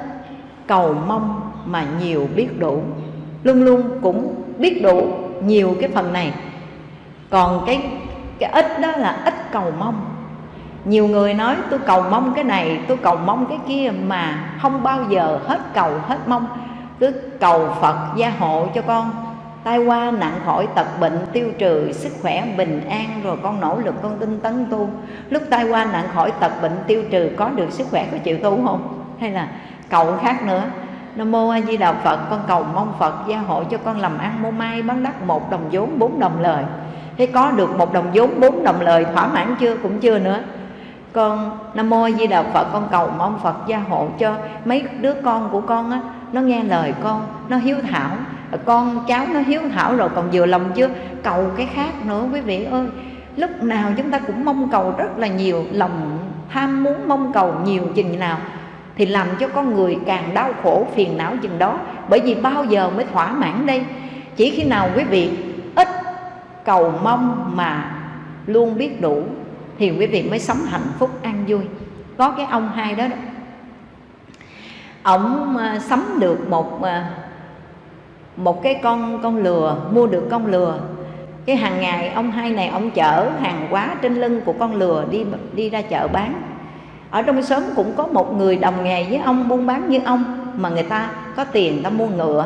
cầu mong mà nhiều biết đủ. Luôn luôn cũng biết đủ nhiều cái phần này. Còn cái cái ít đó là ít cầu mong. Nhiều người nói, tôi cầu mong cái này, tôi cầu mong cái kia mà không bao giờ hết cầu hết mong. Cứ cầu phật gia hộ cho con. Tai qua nặng khỏi tật bệnh, tiêu trừ sức khỏe bình an, rồi con nỗ lực, con tinh tấn tu. Lúc tai qua nặng khỏi tật bệnh, tiêu trừ có được sức khỏe có chịu tu không? Hay là cầu khác nữa Nam mô A Di Đà Phật, con cầu mong Phật gia hộ cho con làm ăn mua may bán đắt một đồng vốn, bốn đồng lời. Thế có được một đồng vốn, bốn đồng lời, thỏa mãn chưa? Cũng chưa nữa. Con Nam Mô A Di Đà Phật, con cầu mong Phật gia hộ cho mấy đứa con của con á, nó nghe lời con, nó hiếu thảo. Con cháu nó hiếu thảo rồi còn vừa lòng chưa? Cầu cái khác nữa, quý vị ơi. Lúc nào chúng ta cũng mong cầu rất là nhiều lòng tham muốn mong cầu nhiều chừng nào thì làm cho con người càng đau khổ phiền não chừng đó. Bởi vì bao giờ mới thỏa mãn đây? Chỉ khi nào quý vị ít cầu mong mà luôn biết đủ thì quý vị mới sống hạnh phúc an vui. Có cái ông hai đó, đó. Ông ờ, sắm được một ờ, một cái con con lừa mua được con lừa. Cái hàng ngày ông hai này ông chở hàng hóa trên lưng của con lừa đi đi ra chợ bán ở trong xóm cũng có một người đồng nghề với ông, buôn bán như ông, mà người ta có tiền, người ta mua ngựa.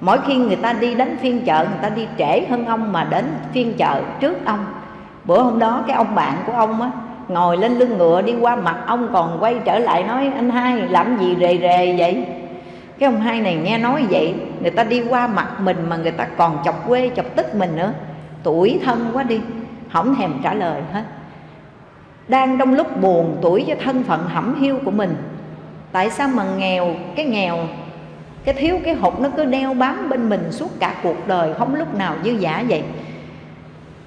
Mỗi khi người ta đi đến phiên chợ, người ta đi trễ hơn ông mà đến phiên chợ trước ông. Bữa hôm đó cái ông bạn của ông á, ngồi lên lưng ngựa đi qua mặt ông còn quay trở lại nói, anh hai, làm gì rề rề vậy? Cái ông hai này nghe nói vậy, người ta đi qua mặt mình mà người ta còn chọc quê, chọc tức mình nữa. Tuổi thân quá đi không thèm trả lời hết đang trong lúc buồn tuổi cho thân phận hẩm hiu của mình. Tại sao mà nghèo, cái nghèo, cái thiếu cái hụt nó cứ đeo bám bên mình suốt cả cuộc đời, không lúc nào dư giả vậy?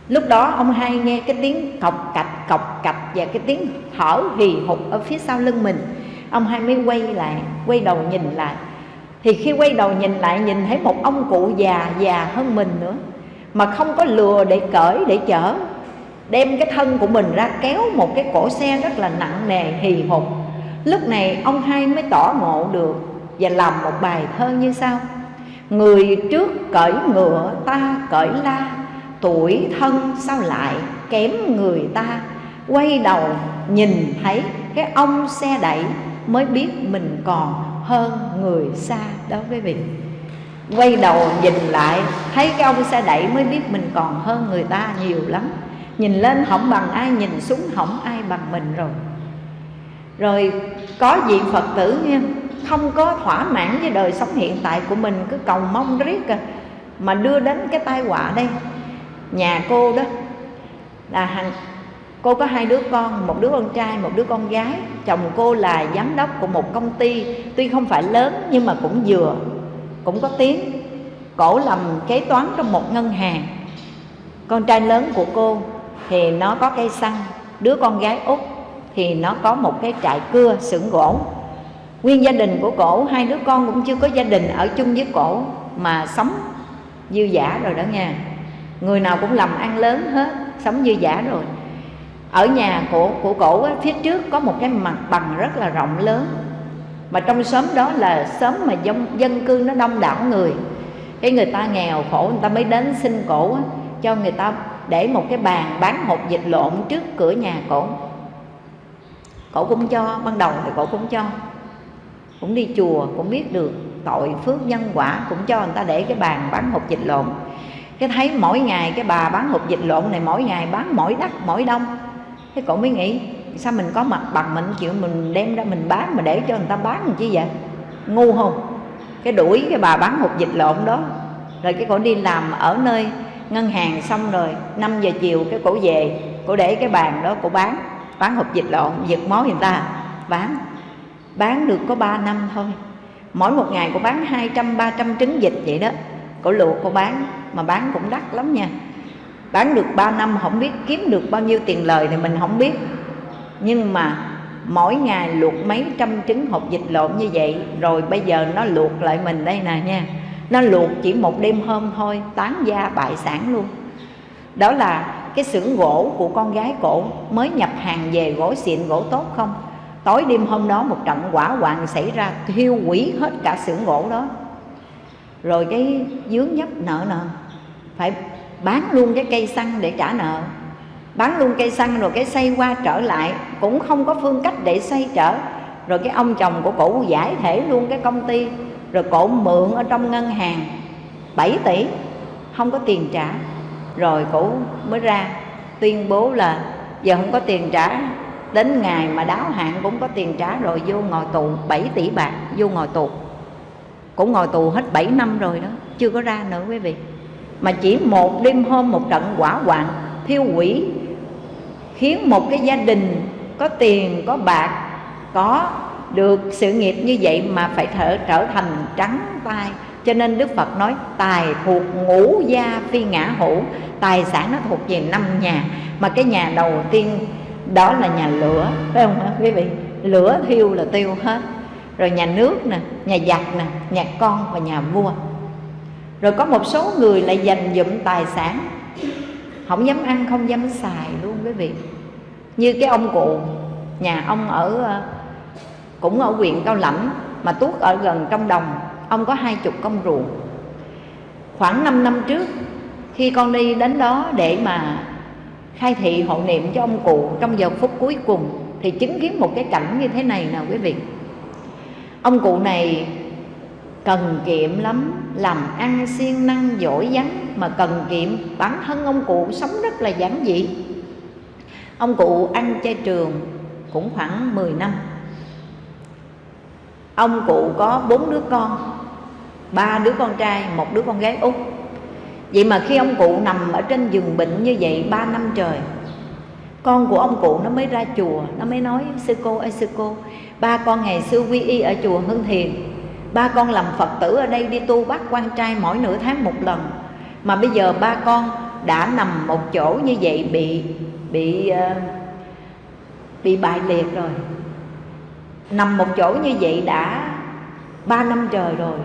Lúc đó ông hai nghe cái tiếng cọc cạch cọc cạch và cái tiếng thở hì hụt ở phía sau lưng mình. Ông hai mới quay lại, quay đầu nhìn lại. Thì khi quay đầu nhìn lại, nhìn thấy một ông cụ già già hơn mình nữa, mà không có lừa để cởi để chở đem cái thân của mình ra kéo một cái cổ xe rất là nặng nề, hì hục. Lúc này ông hai mới tỏ ngộ được và làm một bài thơ như sau. Người trước cởi ngựa ta cởi la, tuổi thân sao lại kém người ta. Quay đầu nhìn thấy cái ông xe đẩy mới biết mình còn hơn người xa đó quý vị. Quay đầu nhìn lại, thấy cái ông xe đẩy mới biết mình còn hơn người ta nhiều lắm nhìn lên không bằng ai, nhìn xuống không ai bằng mình rồi. Rồi có vị phật tử nha không có thỏa mãn với đời sống hiện tại của mình, cứ cầu mong riết à mà đưa đến cái tai họa đây. Nhà cô đó là hàng cô có hai đứa con, một đứa con trai, một đứa con gái. Chồng cô là giám đốc của một công ty, tuy không phải lớn nhưng mà cũng vừa, cũng có tiếng, cổ làm kế toán trong một ngân hàng. Con trai lớn của cô thì nó có cây xăng. Đứa con gái út thì nó có một cái trại cưa xưởng gỗ. Nguyên gia đình của cổ hai đứa con cũng chưa có gia đình ở chung với cổ mà sống dư giả rồi đó nha. Người nào cũng làm ăn lớn hết sống dư giả rồi. Ở nhà của của cổ ấy, phía trước có một cái mặt bằng rất là rộng lớn. Mà trong xóm đó là xóm mà dân, dân cư nó đông đảo người. Cái người ta nghèo khổ người ta mới đến xin cổ ấy, cho người ta để một cái bàn bán hột vịt lộn trước cửa nhà cổ. Cổ cũng cho, ban đầu thì cổ cũng cho. Cũng đi chùa, cũng biết được tội phước nhân quả, cũng cho người ta để cái bàn bán hột vịt lộn. Cái thấy mỗi ngày cái bà bán hột vịt lộn này, mỗi ngày bán mỗi đắt mỗi đông. Thế cổ mới nghĩ, sao mình có mặt bằng mình chịu mình đem ra mình bán mà để cho người ta bán làm chi vậy? Ngu không? Cái đuổi cái bà bán hột vịt lộn đó. Rồi cái cổ đi làm ở nơi ngân hàng xong rồi 5 giờ chiều cái cổ về, cổ để cái bàn đó, cổ bán bán hộp vịt lộn, giật mối người ta. Bán bán được có 3 năm thôi. Mỗi một ngày cô bán 200 300 trứng vịt vậy đó. Cổ luộc cô bán, mà bán cũng đắt lắm nha. Bán được 3 năm, không biết kiếm được bao nhiêu tiền lời thì mình không biết. Nhưng mà mỗi ngày luộc mấy trăm trứng hộp vịt lộn như vậy, rồi bây giờ nó luộc lại mình đây nè nha nó luộc chỉ một đêm hôm thôi, tán gia bại sản luôn. Đó là cái xưởng gỗ của con gái cổ mới nhập hàng về gỗ xịn gỗ tốt không? Tối đêm hôm đó một trận quả hoạn xảy ra, thiêu hủy hết cả xưởng gỗ đó. Rồi cái dướng nhấp nợ nợ, phải bán luôn cái cây xăng để trả nợ. Bán luôn cây xăng rồi cái xây qua trở lại, cũng không có phương cách để xây trở. Rồi cái ông chồng của cổ giải thể luôn cái công ty rồi cổ mượn ở trong ngân hàng. 7 tỷ. Không có tiền trả. Rồi cổ mới ra, tuyên bố là giờ không có tiền trả. Đến ngày mà đáo hạn cũng có tiền trả rồi, vô ngồi tù. 7 tỷ bạc, vô ngồi tù. Cũng ngồi tù hết 7 năm rồi đó, chưa có ra nữa quý vị. Mà chỉ một đêm hôm, một trận quả hoạn, thiêu quỷ khiến một cái gia đình có tiền, có bạc, có được sự nghiệp như vậy mà phải thở trở thành trắng tay. Cho nên Đức Phật nói, tài thuộc ngũ gia phi ngã hữu, Tài sản nó thuộc về năm nhà. Mà cái nhà đầu tiên, đó là nhà lửa, Phải không hả quý vị? Lửa thiêu là tiêu hết. Rồi nhà nước nè, nhà giặc nè, nhà con và nhà vua. Rồi có một số người lại dành dụm tài sản. Không dám ăn, không dám xài luôn quý vị. Như cái ông cụ, nhà ông ở ờ, cũng ở huyện cao lãnh, mà tuốt ở gần trong đồng, ông có hai chục công ruộng. Khoảng 5 năm trước, khi con đi đến đó để mà khai thị hộ niệm cho ông cụ, trong giờ phút cuối cùng, thì chứng kiến một cái cảnh như thế này nè quý vị. Ông cụ này cần kiệm lắm, làm ăn siêng năng giỏi giắng mà cần kiệm, bản thân ông cụ sống rất là giản dị. Ông cụ ăn chay trường cũng khoảng 10 năm ông cụ có bốn đứa con, ba đứa con trai, một đứa con gái út vậy mà khi ông cụ nằm ở trên giường bệnh như vậy ba năm trời, con của ông cụ nó mới ra chùa, nó mới nói, sư cô ơi, sư cô, ba con ngày xưa quy y ở chùa hưng thiền, ba con làm phật tử ở đây đi tu bắt quan trai mỗi nửa tháng một lần. Mà bây giờ ba con đã nằm một chỗ như vậy bị bị ờ, bị bại liệt rồi nằm một chỗ như vậy đã ba năm trời rồi.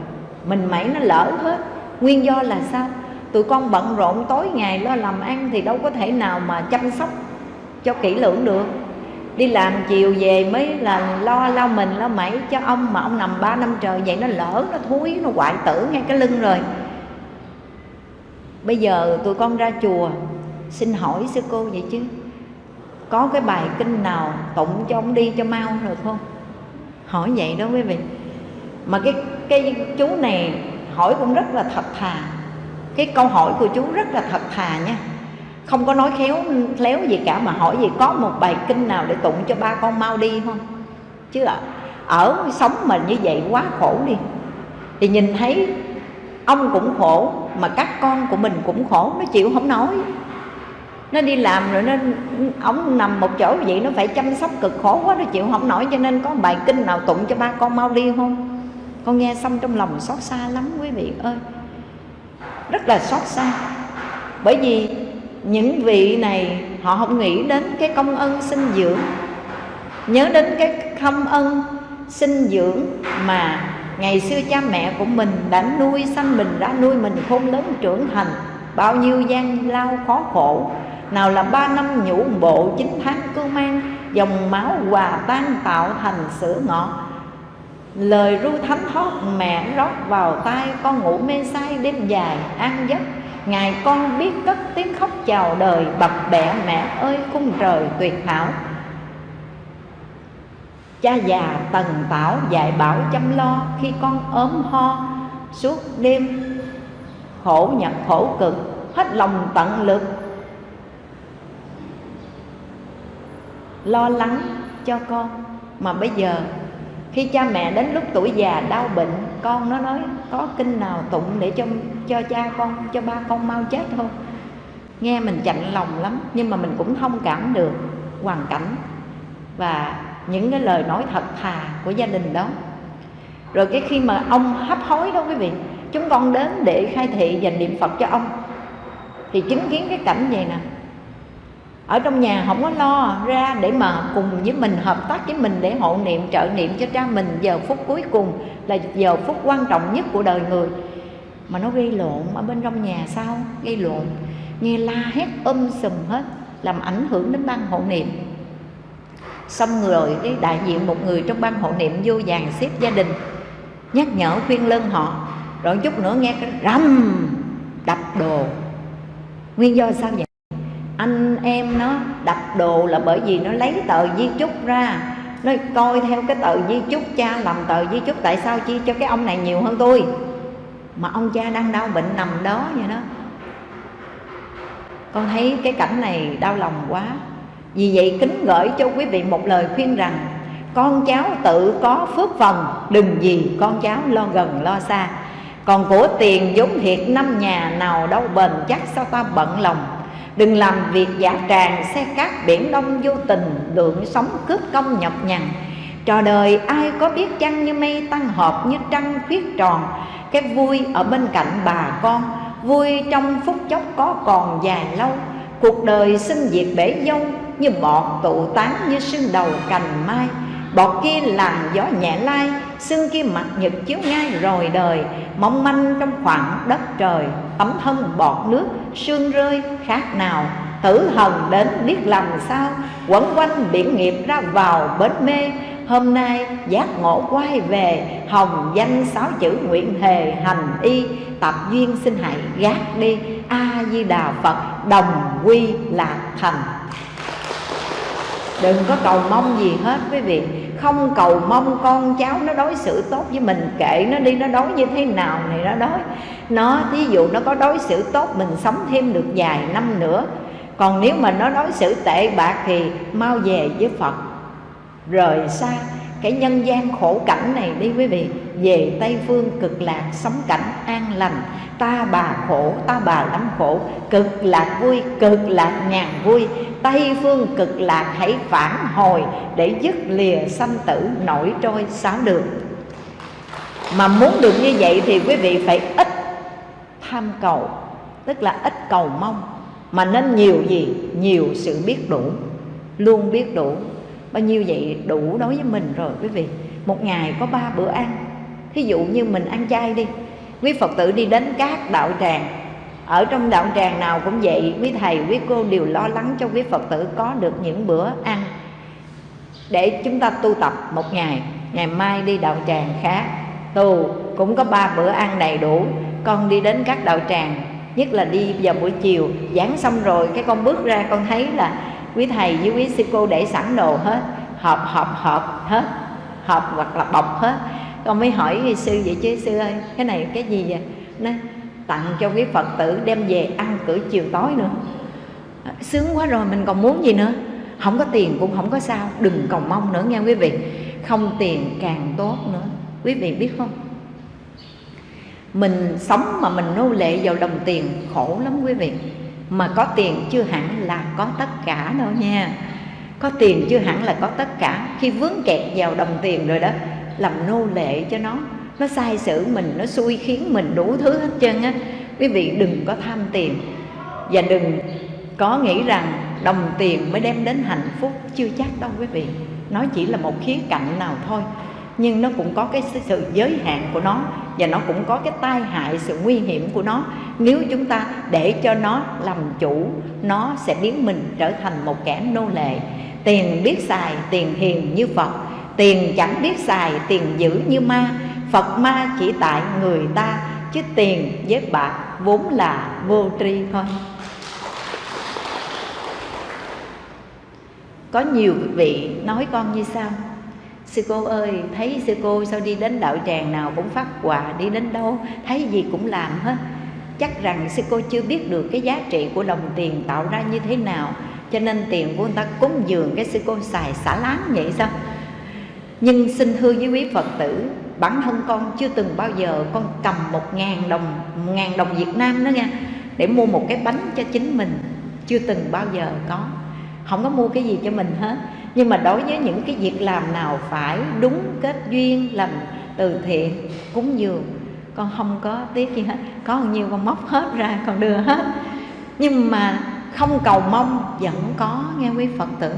Mình mẩy nó lỡ hết. Nguyên do là sao? Tụi con bận rộn tối ngày lo làm ăn thì đâu có thể nào mà chăm sóc cho kỹ lưỡng được. Đi làm chiều về mới là lo lau mình, lo mẩy cho ông mà ông nằm ba năm trời vậy nó lỡ, nó thúi, nó hoại tử ngay cái lưng rồi. Bây giờ tụi con ra chùa, xin hỏi sư cô vậy chứ, có cái bài kinh nào tụng cho ông đi cho mau được không? Hỏi vậy đó quý vị. Mà cái cái chú này hỏi cũng rất là thật thà. Cái câu hỏi của chú rất là thật thà nha. Không có nói khéo léo gì cả, mà hỏi gì có một bài kinh nào để tụng cho ba con mau đi không? Chứ ạ, ở sống mà như vậy quá khổ đi. Thì nhìn thấy ông cũng khổ, mà các con của mình cũng khổ nó chịu không nói nó đi làm rồi nó ông nằm một chỗ vậy, nó phải chăm sóc cực khổ quá, nó chịu không nổi, cho nên có bài kinh nào tụng cho ba con mau đi không? Con nghe xong trong lòng xót xa lắm, quý vị ơi. Rất là xót xa. Bởi vì những vị này, họ không nghĩ đến cái công ân sinh dưỡng. Nhớ đến cái công ân sinh dưỡng mà ngày xưa cha mẹ của mình đã nuôi sanh mình, đã nuôi mình khôn lớn trưởng thành, bao nhiêu gian lao khó khổ nào là ba năm nhũ bộ, chín tháng cưu mang, dòng máu hòa tan tạo thành sữa ngọt. Lời ru thánh thót mẹ rót vào tai, con ngủ mê say, đêm dài an giấc. Ngày con biết cất tiếng khóc chào đời, bập bẹ mẹ ơi khung trời tuyệt hảo. Cha già tần tảo dạy bảo chăm lo, khi con ốm ho, suốt đêm khổ nhật khổ cực, hết lòng tận lực lo lắng cho con. Mà bây giờ, khi cha mẹ đến lúc tuổi già đau bệnh, con nó nói, có kinh nào tụng để cho cho cha con, cho ba con mau chết không? Nghe mình chạnh lòng lắm, nhưng mà mình cũng thông cảm được hoàn cảnh và những cái lời nói thật thà của gia đình đó. Rồi cái khi mà ông hấp hối đó quý vị, chúng con đến để khai thị và niệm phật cho ông, thì chứng kiến cái cảnh vậy nè ở trong nhà không có lo ra để mà cùng với mình, hợp tác với mình để hộ niệm, trợ niệm cho cha mình. Giờ phút cuối cùng là giờ phút quan trọng nhất của đời người. Mà nó gây lộn ở bên trong nhà sao? Gây lộn. Nghe la hét um sùm hết, làm ảnh hưởng đến ban hộ niệm. Xong rồi cái đại diện một người trong ban hộ niệm vô vàng xếp gia đình, nhắc nhở, khuyên lân họ. Rồi chút nữa nghe cái rầm, đập đồ. Nguyên do sao vậy? Anh em nó đập đồ là bởi vì nó lấy tờ di chúc ra. Nó coi theo cái tờ di chúc, cha làm tờ di chúc, tại sao chi cho cái ông này nhiều hơn tôi? Mà ông cha đang đau bệnh nằm đó vậy đó. Con thấy cái cảnh này đau lòng quá. Vì vậy kính gửi cho quý vị một lời khuyên rằng, con cháu tự có phước phần, đừng gì con cháu lo gần lo xa. Còn của tiền vốn thiệt, năm nhà nào đâu bền chắc sao ta bận lòng? Đừng làm việc giả tràng, xe cát biển đông vô tình Lượng sống cướp công nhọc nhằn. Trò đời ai có biết chăng như mây tăng hợp như trăng khuyết tròn. Cái vui ở bên cạnh bà con, Vui trong phút chốc có còn dài lâu. Cuộc đời sinh diệt bể dâu, Như bọt tụ tán như sương đầu cành mai. Bọt kia làm gió nhẹ lai xương kia mặt nhật chiếu ngay rồi đời. Mong manh trong khoảng đất trời tấm thân bọt nước, sương rơi khác nào. Tử hần đến biết làm sao quẩn quanh biển nghiệp ra vào bến mê. Hôm nay giác ngộ quay về, hồng danh sáu chữ nguyện hề hành y. Tập duyên xin hãy gác đi, a di đà phật, đồng quy lạc thành đừng có cầu mong gì hết quý vị. Không cầu mong con cháu nó đối xử tốt với mình, kệ nó đi, nó đối như thế nào này nó đối. Nó, thí dụ nó có đối xử tốt, mình sống thêm được vài năm nữa. Còn nếu mà nó đối xử tệ bạc thì mau về với phật. Rời xa cái nhân gian khổ cảnh này đi quý vị. Về tây phương cực lạc sống cảnh an lành. Ta bà khổ, ta bà lắm khổ. Cực lạc vui, cực lạc nhàn vui. Tây phương cực lạc hãy phản hồi để dứt lìa sanh tử nổi trôi sáu đường. Mà muốn được như vậy thì quý vị phải ít tham cầu, tức là ít cầu mong. Mà nên nhiều gì? Nhiều sự biết đủ. Luôn biết đủ bao nhiêu vậy? Đủ đối với mình rồi, quý vị. Một ngày có ba bữa ăn. Thí dụ như mình ăn chay đi. Quý phật tử đi đến các đạo tràng. Ở trong đạo tràng nào cũng vậy, quý thầy, quý cô đều lo lắng cho quý phật tử có được những bữa ăn. Để chúng ta tu tập một ngày. Ngày mai đi đạo tràng khác tu cũng có ba bữa ăn đầy đủ. Con đi đến các đạo tràng. Nhất là đi vào buổi chiều. Giảng xong rồi, cái con bước ra, con thấy là quý thầy với quý sư cô để sẵn đồ hết, hộp hộp hộp hết, hộp hoặc là bọc hết. Con mới hỏi sư vậy chứ, sư ơi, cái này cái gì vậy? Nó tặng cho quý phật tử đem về ăn cử chiều tối nữa. À, sướng quá rồi, mình còn muốn gì nữa? Không có tiền cũng không có sao, đừng cầu mong nữa nghe quý vị. Không tiền càng tốt nữa. Quý vị biết không? Mình sống mà mình nô lệ vào đồng tiền khổ lắm quý vị mà có tiền chưa hẳn là có tất cả đâu nha. Có tiền chưa hẳn là có tất cả. Khi vướng kẹt vào đồng tiền rồi đó, làm nô lệ cho nó. Nó sai sử mình, nó xui khiến mình đủ thứ hết trơn á. Quý vị đừng có tham tiền. Và đừng có nghĩ rằng đồng tiền mới đem đến hạnh phúc. Chưa chắc đâu quý vị. Nó chỉ là một khía cạnh nào thôi. Nhưng nó cũng có cái sự giới hạn của nó. Và nó cũng có cái tai hại, sự nguy hiểm của nó nếu chúng ta để cho nó làm chủ, nó sẽ biến mình trở thành một kẻ nô lệ. Tiền biết xài, tiền hiền như phật. Tiền chẳng biết xài, tiền giữ như ma. Phật ma chỉ tại người ta, chứ tiền với bạc vốn là vô tri thôi. Có nhiều vị nói con như sao sư cô ơi, thấy sư cô sao đi đến đạo tràng nào cũng phát quà, đi đến đâu? Thấy gì cũng làm hết chắc rằng sư cô chưa biết được cái giá trị của đồng tiền tạo ra như thế nào. Cho nên tiền của người ta cúng dường cái sư cô xài xả láng vậy sao? Nhưng xin thưa với quý phật tử, bản thân con chưa từng bao giờ con cầm một ngàn đồng một ngàn đồng việt nam đó nha, để mua một cái bánh cho chính mình. Chưa từng bao giờ có. Không có mua cái gì cho mình hết. Nhưng mà đối với những cái việc làm nào phải đúng kết duyên, làm từ thiện, cúng dường con không có tiếc gì hết. Có bao nhiêu con móc hết ra, con đưa hết. Nhưng mà không cầu mong, vẫn có, nghe quý phật tử.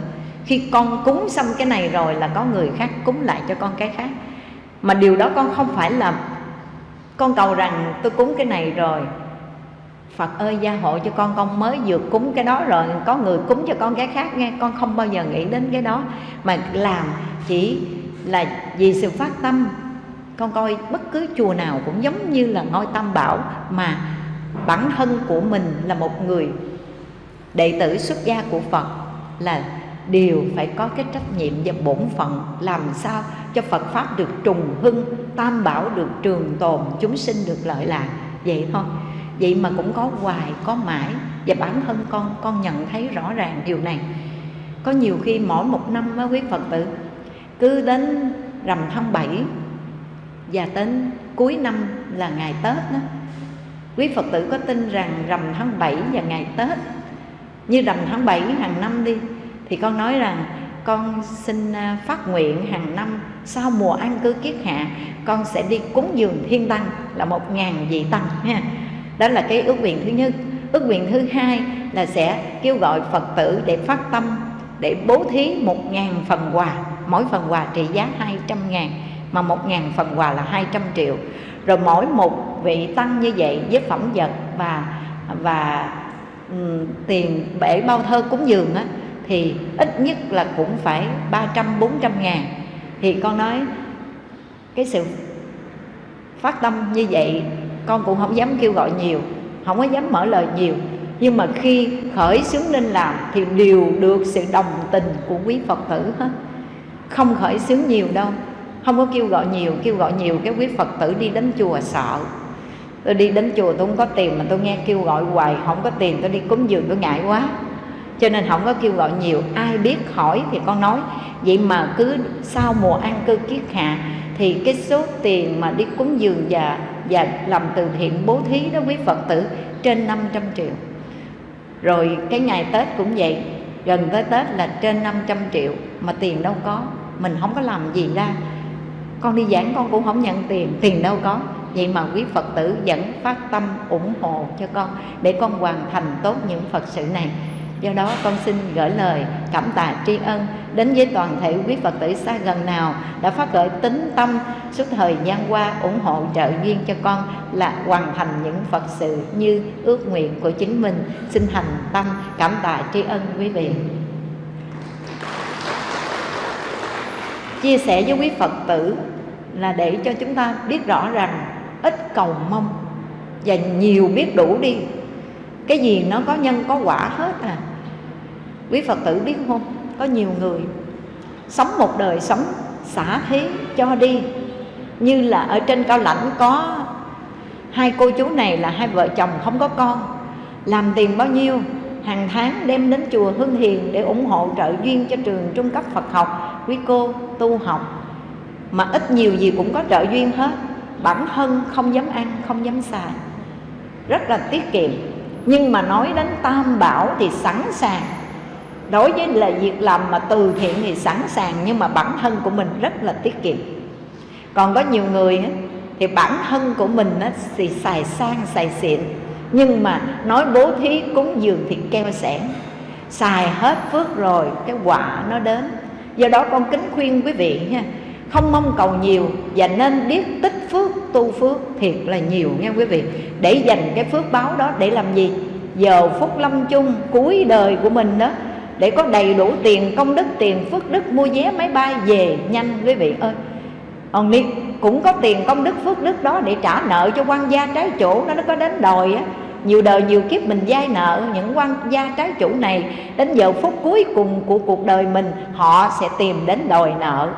Khi con cúng xong cái này rồi là có người khác cúng lại cho con cái khác. Mà điều đó con không phải là con cầu rằng tôi cúng cái này rồi, Phật ơi, gia hộ cho con con mới vừa cúng cái đó rồi, có người cúng cho con cái khác, nghe, con không bao giờ nghĩ đến cái đó. Mà làm chỉ là vì sự phát tâm con coi bất cứ chùa nào cũng giống như là ngôi tam bảo mà bản thân của mình là một người đệ tử xuất gia của Phật là đều phải có cái trách nhiệm và bổn phận làm sao cho Phật pháp được trùng hưng, tam bảo được trường tồn, chúng sinh được lợi lạc vậy thôi. Vậy mà cũng có hoài, có mãi và bản thân con con nhận thấy rõ ràng điều này. Có nhiều khi mỗi một năm á quý Phật tử cứ đến rằm tháng 7 và đến cuối năm là ngày Tết đó. Quý Phật tử có tin rằng rằm tháng 7 và ngày Tết, như rằm tháng 7 hàng năm đi, thì con nói rằng con xin à, phát nguyện hàng năm sau mùa an cư kiết hạ, con sẽ đi cúng dường thiên tăng là một ngàn vị tăng ha. Đó là cái ước nguyện thứ nhất. Ước nguyện thứ hai là sẽ kêu gọi phật tử để phát tâm, để bố thí một ngàn phần quà, mỗi phần quà trị giá hai trăm ngàn mà một ngàn phần quà là 200 triệu. Rồi mỗi một vị tăng như vậy với phẩm vật và và um, tiền bể bao thơ cúng dường á thì ít nhất là cũng phải 300 400 ngàn. Thì con nói cái sự phát tâm như vậy con cũng không dám kêu gọi nhiều không có dám mở lời nhiều. Nhưng mà khi khởi xướng lên làm thì đều được sự đồng tình của quý phật tử hết. Không khởi xướng nhiều đâu không có kêu gọi nhiều, kêu gọi nhiều, cái quý phật tử đi đến chùa sợ. Tôi đi đến chùa tôi không có tiền mà tôi nghe kêu gọi hoài, không có tiền tôi đi cúng dường, tôi ngại quá. Cho nên không có kêu gọi nhiều, ai biết hỏi thì con nói. Vậy mà cứ sau mùa ăn cư kiết hạ thì cái số tiền mà đi cúng dường và và làm từ thiện bố thí đó quý phật tử trên 500 triệu. Rồi cái ngày tết cũng vậy, gần tới tết là trên 500 triệu mà tiền đâu có, mình không có làm gì ra con đi giảng con cũng không nhận tiền. Tiền đâu có. Vậy mà quý phật tử vẫn phát tâm ủng hộ cho con để con hoàn thành tốt những phật sự này. Do đó con xin gửi lời cảm tạ tri ân đến với toàn thể quý phật tử xa gần nào đã phát khởi tính tâm suốt thời gian qua ủng hộ trợ duyên cho con là hoàn thành những phật sự như ước nguyện của chính mình. Xin thành tâm cảm tạ tri ân quý vị. Chia sẻ với quý phật tử là để cho chúng ta biết rõ rằng ít cầu mong và nhiều biết đủ đi. Cái gì nó có nhân có quả hết à. Quý phật tử biết không? Có nhiều người sống một đời sống xả thí cho đi. Như là ở trên cao lãnh có hai cô chú này là hai vợ chồng không có con. Làm tiền bao nhiêu, hàng tháng đem đến chùa Hương Hiền để ủng hộ trợ duyên cho trường trung cấp Phật học quý cô, tu học. Mà ít nhiều gì cũng có trợ duyên hết. Bản thân không dám ăn, không dám xài. Rất là tiết kiệm. Nhưng mà nói đến tam bảo thì sẵn sàng. Đối với là việc làm mà từ thiện thì sẵn sàng, nhưng mà bản thân của mình rất là tiết kiệm. Còn có nhiều người thì bản thân của mình nó thì xài sang, xài xịn. Nhưng mà nói bố thí cúng dường thì keo sẻn xài hết phước rồi, cái quả nó đến do đó con kính khuyên quý vị nha, không mong cầu nhiều và nên biết tích phước, tu phước thiệt là nhiều nha quý vị. Để dành cái phước báo đó để làm gì? Giờ phút lâm chung cuối đời của mình đó, để có đầy đủ tiền công đức, tiền phước đức, mua vé máy bay về nhanh quý vị ơi. Còn đi cũng có tiền công đức, phước đức đó để trả nợ cho quan gia trái chủ nó nó có đến đòi á nhiều đời nhiều kiếp mình vay nợ những quan gia trái chủ này. Đến giờ phút cuối cùng của cuộc đời mình, họ sẽ tìm đến đòi nợ.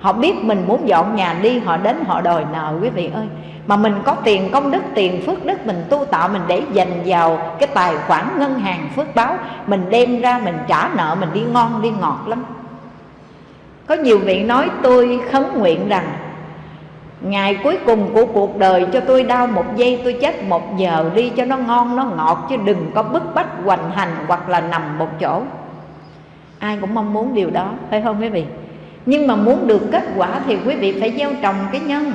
Họ biết mình muốn dọn nhà đi, họ đến họ đòi nợ, quý vị ơi. Mà mình có tiền công đức, tiền phước đức, mình tu tạo, mình để dành vào cái tài khoản ngân hàng phước báo. Mình đem ra mình trả nợ, mình đi ngon, đi ngọt lắm. Có nhiều vị nói tôi khấn nguyện rằng Ngày cuối cùng của cuộc đời cho tôi đau một giây tôi chết một giờ. Đi cho nó ngon nó ngọt Chứ đừng có bức bách hoành hành hoặc là nằm một chỗ. Ai cũng mong muốn điều đó phải không quý vị? Nhưng mà muốn được kết quả thì quý vị phải gieo trồng cái nhân.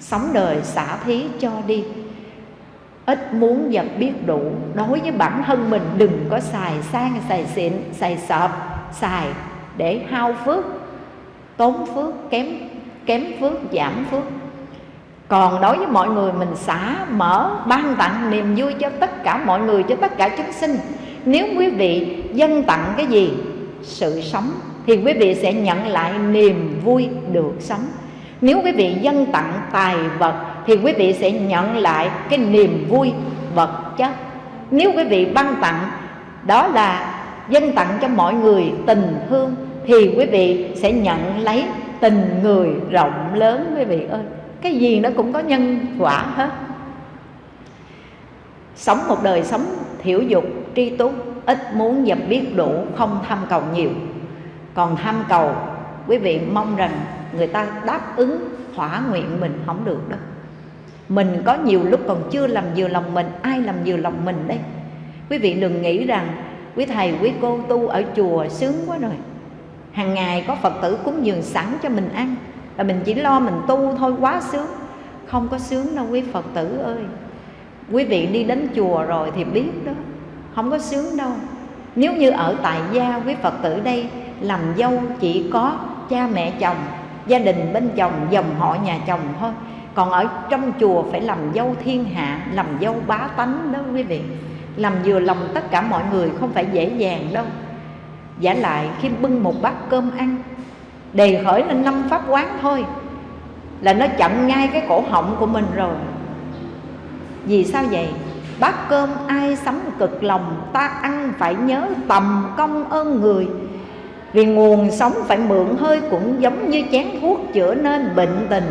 Sống đời xả thí cho đi. Ít muốn và biết đủ. Đối với bản thân mình đừng có xài sang, xài xịn, xài sọp Xài để hao phước Tốn phước, kém kém phước, giảm phước. Còn đối với mọi người, mình xả, mở, ban tặng niềm vui cho tất cả mọi người, cho tất cả chúng sinh. Nếu quý vị dân tặng cái gì? Sự sống, thì quý vị sẽ nhận lại niềm vui được sống. Nếu quý vị dân tặng tài vật, thì quý vị sẽ nhận lại cái niềm vui vật chất. Nếu quý vị ban tặng, đó là dân tặng cho mọi người tình thương, thì quý vị sẽ nhận lấy tình người rộng lớn, quý vị ơi. Cái gì nó cũng có nhân quả hết. Sống một đời sống thiểu dục, tri túc, ít muốn và biết đủ, không tham cầu nhiều. Còn tham cầu, quý vị mong rằng người ta đáp ứng, thỏa nguyện mình không được đâu mình có nhiều lúc còn chưa làm vừa lòng mình, ai làm vừa lòng mình đây? Quý vị đừng nghĩ rằng quý thầy, quý cô tu ở chùa sướng quá rồi hàng ngày có phật tử cúng dường sẵn cho mình ăn. Là mình chỉ lo mình tu thôi, quá sướng. Không có sướng đâu, quý phật tử ơi. Quý vị đi đến chùa rồi thì biết đó. Không có sướng đâu. Nếu như ở tại gia, quý phật tử đây, làm dâu chỉ có cha mẹ chồng, gia đình bên chồng, dòng họ nhà chồng thôi. Còn ở trong chùa phải làm dâu thiên hạ, làm dâu bá tánh đó, quý vị. Làm vừa lòng tất cả mọi người không phải dễ dàng đâu giả lại khi bưng một bát cơm ăn. Đề khởi lên năm pháp quán thôi, là nó chậm ngay cái cổ họng của mình rồi. Vì sao vậy? Bát cơm ai sắm cực lòng, ta ăn phải nhớ tầm công ơn người. Vì nguồn sống phải mượn hơi cũng giống như chén thuốc chữa nên bệnh tình.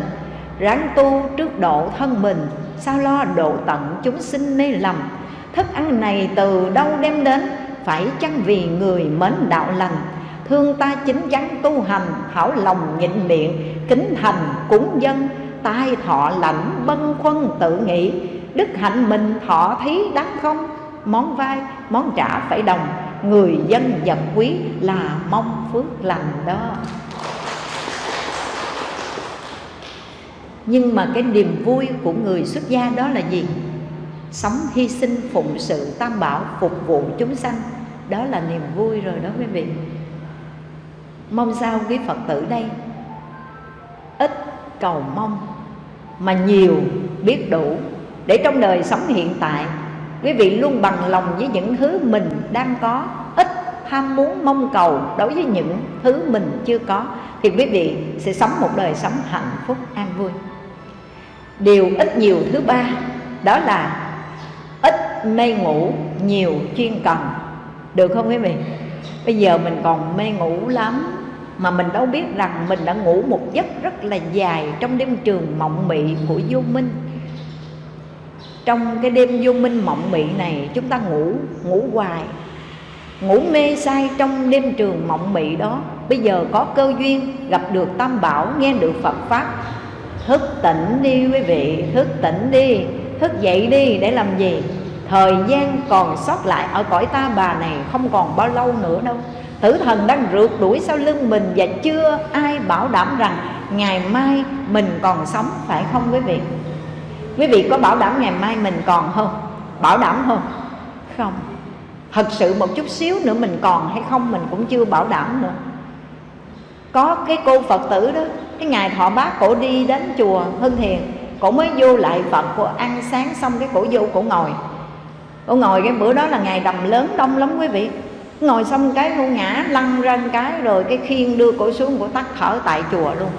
Ráng tu trước độ thân mình, sao lo độ tận chúng sinh mê lầm. Thức ăn này từ đâu đem đến? Phải chăng vì người mến đạo lành? Thương ta chính chắn tu hành, hảo lòng nhịn miệng, kính thành cúng dân. Tai thọ lạnh bân khuân tự nghĩ. Đức hạnh mình thọ thí đáng không? Món vai, món trả phải đồng. Người dân vật quý là mong phước lành đó. Nhưng mà cái niềm vui của người xuất gia đó là gì? Sống hy sinh phụng sự tam bảo phục vụ chúng sanh đó là niềm vui rồi đó quý vị. Mong sao quý phật tử đây? Ít cầu mong mà nhiều biết đủ để trong đời sống hiện tại, quý vị luôn bằng lòng với những thứ mình đang có, ít ham muốn mong cầu đối với những thứ mình chưa có, thì quý vị sẽ sống một đời sống hạnh phúc, an vui. Điều ít nhiều thứ ba, đó là ít mê ngủ, nhiều chuyên cần được không quý vị? Bây giờ mình còn mê ngủ lắm, mà mình đâu biết rằng mình đã ngủ một giấc rất là dài trong đêm trường mộng mị của vô minh. Trong cái đêm vô minh mộng mị này, chúng ta ngủ ngủ hoài, ngủ mê say trong đêm trường mộng mị đó. Bây giờ có cơ duyên gặp được tam bảo, nghe được phật pháp. Thức tỉnh đi quý vị, thức tỉnh đi, thức dậy đi để làm gì? Thời gian còn sót lại ở cõi ta bà này không còn bao lâu nữa đâu. Tử thần đang rượt đuổi sau lưng mình và chưa ai bảo đảm rằng ngày mai mình còn sống, phải không quý vị? Quý vị có bảo đảm ngày mai mình còn không? Bảo đảm không? Không. Thật sự một chút xíu nữa mình còn hay không mình cũng chưa bảo đảm nữa. Có cái cô phật tử đó, cái ngày thọ bác cổ đi đến chùa hưng thiền cổ mới vô lại phật, cổ ăn sáng xong cái cổ vô cổ ngồi cô ngồi cái bữa đó là ngày đầm lớn đông lắm quý vị. Ngồi xong cái cô ngã lăn ra cái, rồi cái khiên đưa cổ xuống cổ tắt thở tại chùa luôn.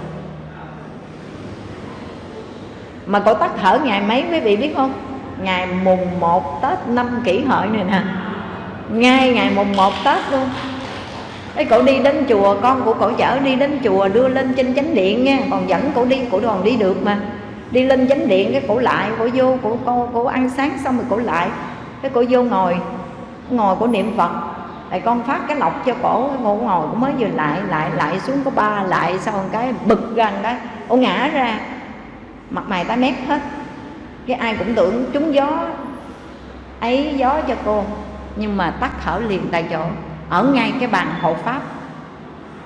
Mà cổ tắt thở ngày mấy quý vị biết không? Ngày mùng 1 tết năm kỷ hợi này nè. Ngay ngày mùng 1 tết luôn. Ấy cổ đi đến chùa, con của cổ chở đi đến chùa đưa lên trên chánh điện nha còn dẫn cổ đi, cổ đoàn đi được mà. Đi lên chánh điện, cái cổ lại, cổ vô, cổ cô cổ ăn sáng xong rồi cổ lại cái cổ vô ngồi ngồi của niệm phật. Lại con phát cái lọc cho cổ cổ ngồi cũng mới vừa lại lại lại xuống có ba, lại sau một cái bực gần cái cổ ngã ra. Mặt mày tái mét hết. Cái ai cũng tưởng trúng gió, ấy gió cho cô. Nhưng mà tắt thở liền tại chỗ. Ở ngay cái bàn hộ pháp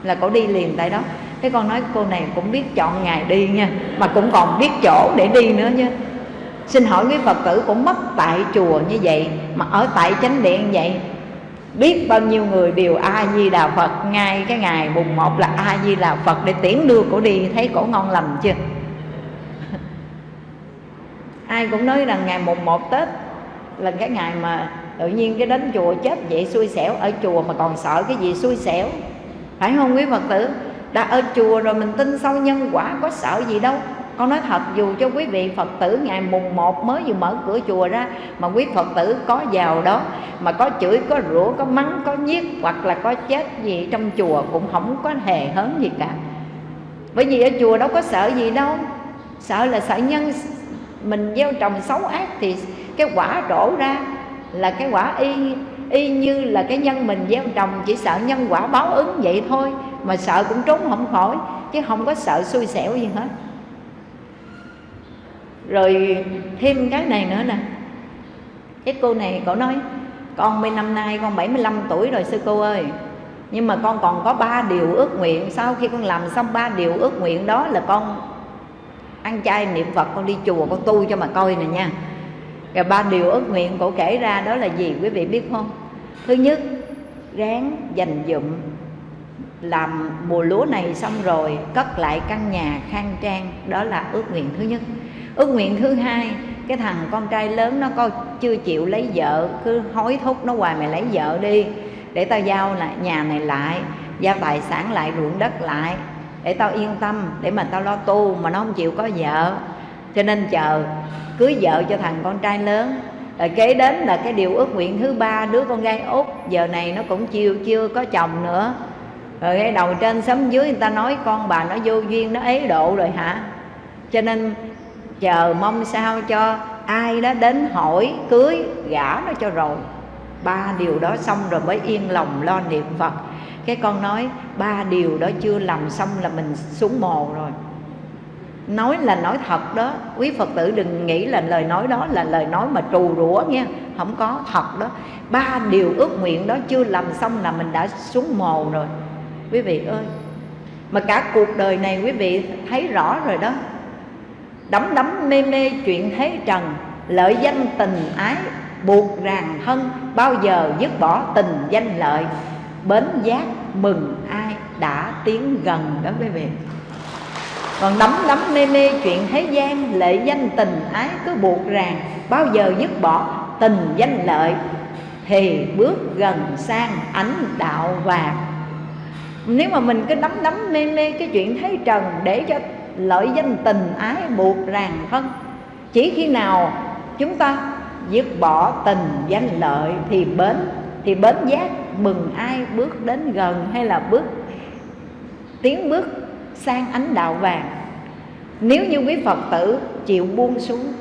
là cổ đi liền tại đó. Cái con nói, cô này cũng biết chọn ngày đi nha, mà cũng còn biết chỗ để đi nữa chứ xin hỏi quý phật tử cũng mất tại chùa như vậy, mà ở tại chánh điện vậy? Biết bao nhiêu người đều a di đà phật, ngay cái ngày mùng một là a di đà phật để tiễn đưa cổ đi, thấy cổ ngon lành chưa? *laughs* Ai cũng nói rằng ngày mùng một tết là cái ngày mà tự nhiên cái đến chùa chết vậy xui xẻo, ở chùa mà còn sợ cái gì xui xẻo. Phải không quý phật tử? Đã ở chùa rồi mình tin sâu nhân quả, có sợ gì đâu con nói thật dù cho quý vị Phật tử ngày mùng 1 mới vừa mở cửa chùa ra Mà quý Phật tử có vào đó Mà có chửi, có rủa, có mắng, có nhiếc Hoặc là có chết gì trong chùa Cũng không có hề hớn gì cả. Bởi vì ở chùa đâu có sợ gì đâu. Sợ là sợ nhân Mình gieo trồng xấu ác Thì cái quả đổ ra Là cái quả y y như là cái nhân mình gieo trồng Chỉ sợ nhân quả báo ứng vậy thôi Mà sợ cũng trốn không khỏi Chứ không có sợ xui xẻo gì hết rồi thêm cái này nữa nè. Cái cô này cổ nói, con bên năm nay con 75 tuổi rồi sư cô ơi. Nhưng mà con còn có ba điều ước nguyện. Sau khi con làm xong ba điều ước nguyện đó là con ăn chay niệm phật, con đi chùa, con tu cho mà coi nè nha. Rồi ba điều ước nguyện cổ kể ra đó là gì quý vị biết không? Thứ nhất, ráng dành dụm làm mùa lúa này xong rồi cất lại căn nhà khang trang. Đó là ước nguyện thứ nhất ước nguyện thứ hai, cái thằng con trai lớn nó coi chưa chịu lấy vợ, cứ hối thúc nó hoài mày lấy vợ đi. Để tao giao lại, nhà này lại, giao tài sản lại, ruộng đất lại, để tao yên tâm, để mà tao lo tu mà nó không chịu có vợ. Cho nên chờ cưới vợ cho thằng con trai lớn, rồi kế đến là cái điều ước nguyện thứ ba, đứa con gái út, giờ này nó cũng chưa chưa có chồng nữa. Rồi cái đầu trên sấm dưới người ta nói, con bà nó vô duyên, nó ế độ rồi hả? Cho nên chờ mong sao cho ai đó đến hỏi, cưới, gả nó cho rồi. Ba điều đó xong rồi mới yên lòng lo niệm phật. Cái con nói, ba điều đó chưa làm xong là mình xuống mồ rồi. Nói là nói thật đó, quý phật tử đừng nghĩ là lời nói đó là lời nói mà trù rủa nha, không có thật đó. Ba điều ước nguyện đó chưa làm xong là mình đã xuống mồ rồi. Quý vị ơi, mà cả cuộc đời này quý vị thấy rõ rồi đó đắm đắm mê mê chuyện thế trần, lợi danh tình ái, buộc ràng thân bao giờ dứt bỏ tình danh lợi. Bến giác mừng ai đã tiến gần đó quý vị. Còn đắm đắm mê mê chuyện thế gian lệ danh tình ái cứ buộc ràng, bao giờ dứt bỏ tình danh lợi. Thì bước gần sang ánh đạo vàng. Nếu mà mình cứ đắm đắm mê mê cái chuyện thế trần để cho lợi danh tình ái buộc ràng thân chỉ khi nào chúng ta dứt bỏ tình danh lợi thì bến thì bến giác mừng ai bước đến gần hay là bước, tiến bước sang ánh đạo vàng. Nếu như quý phật tử chịu buông xuống,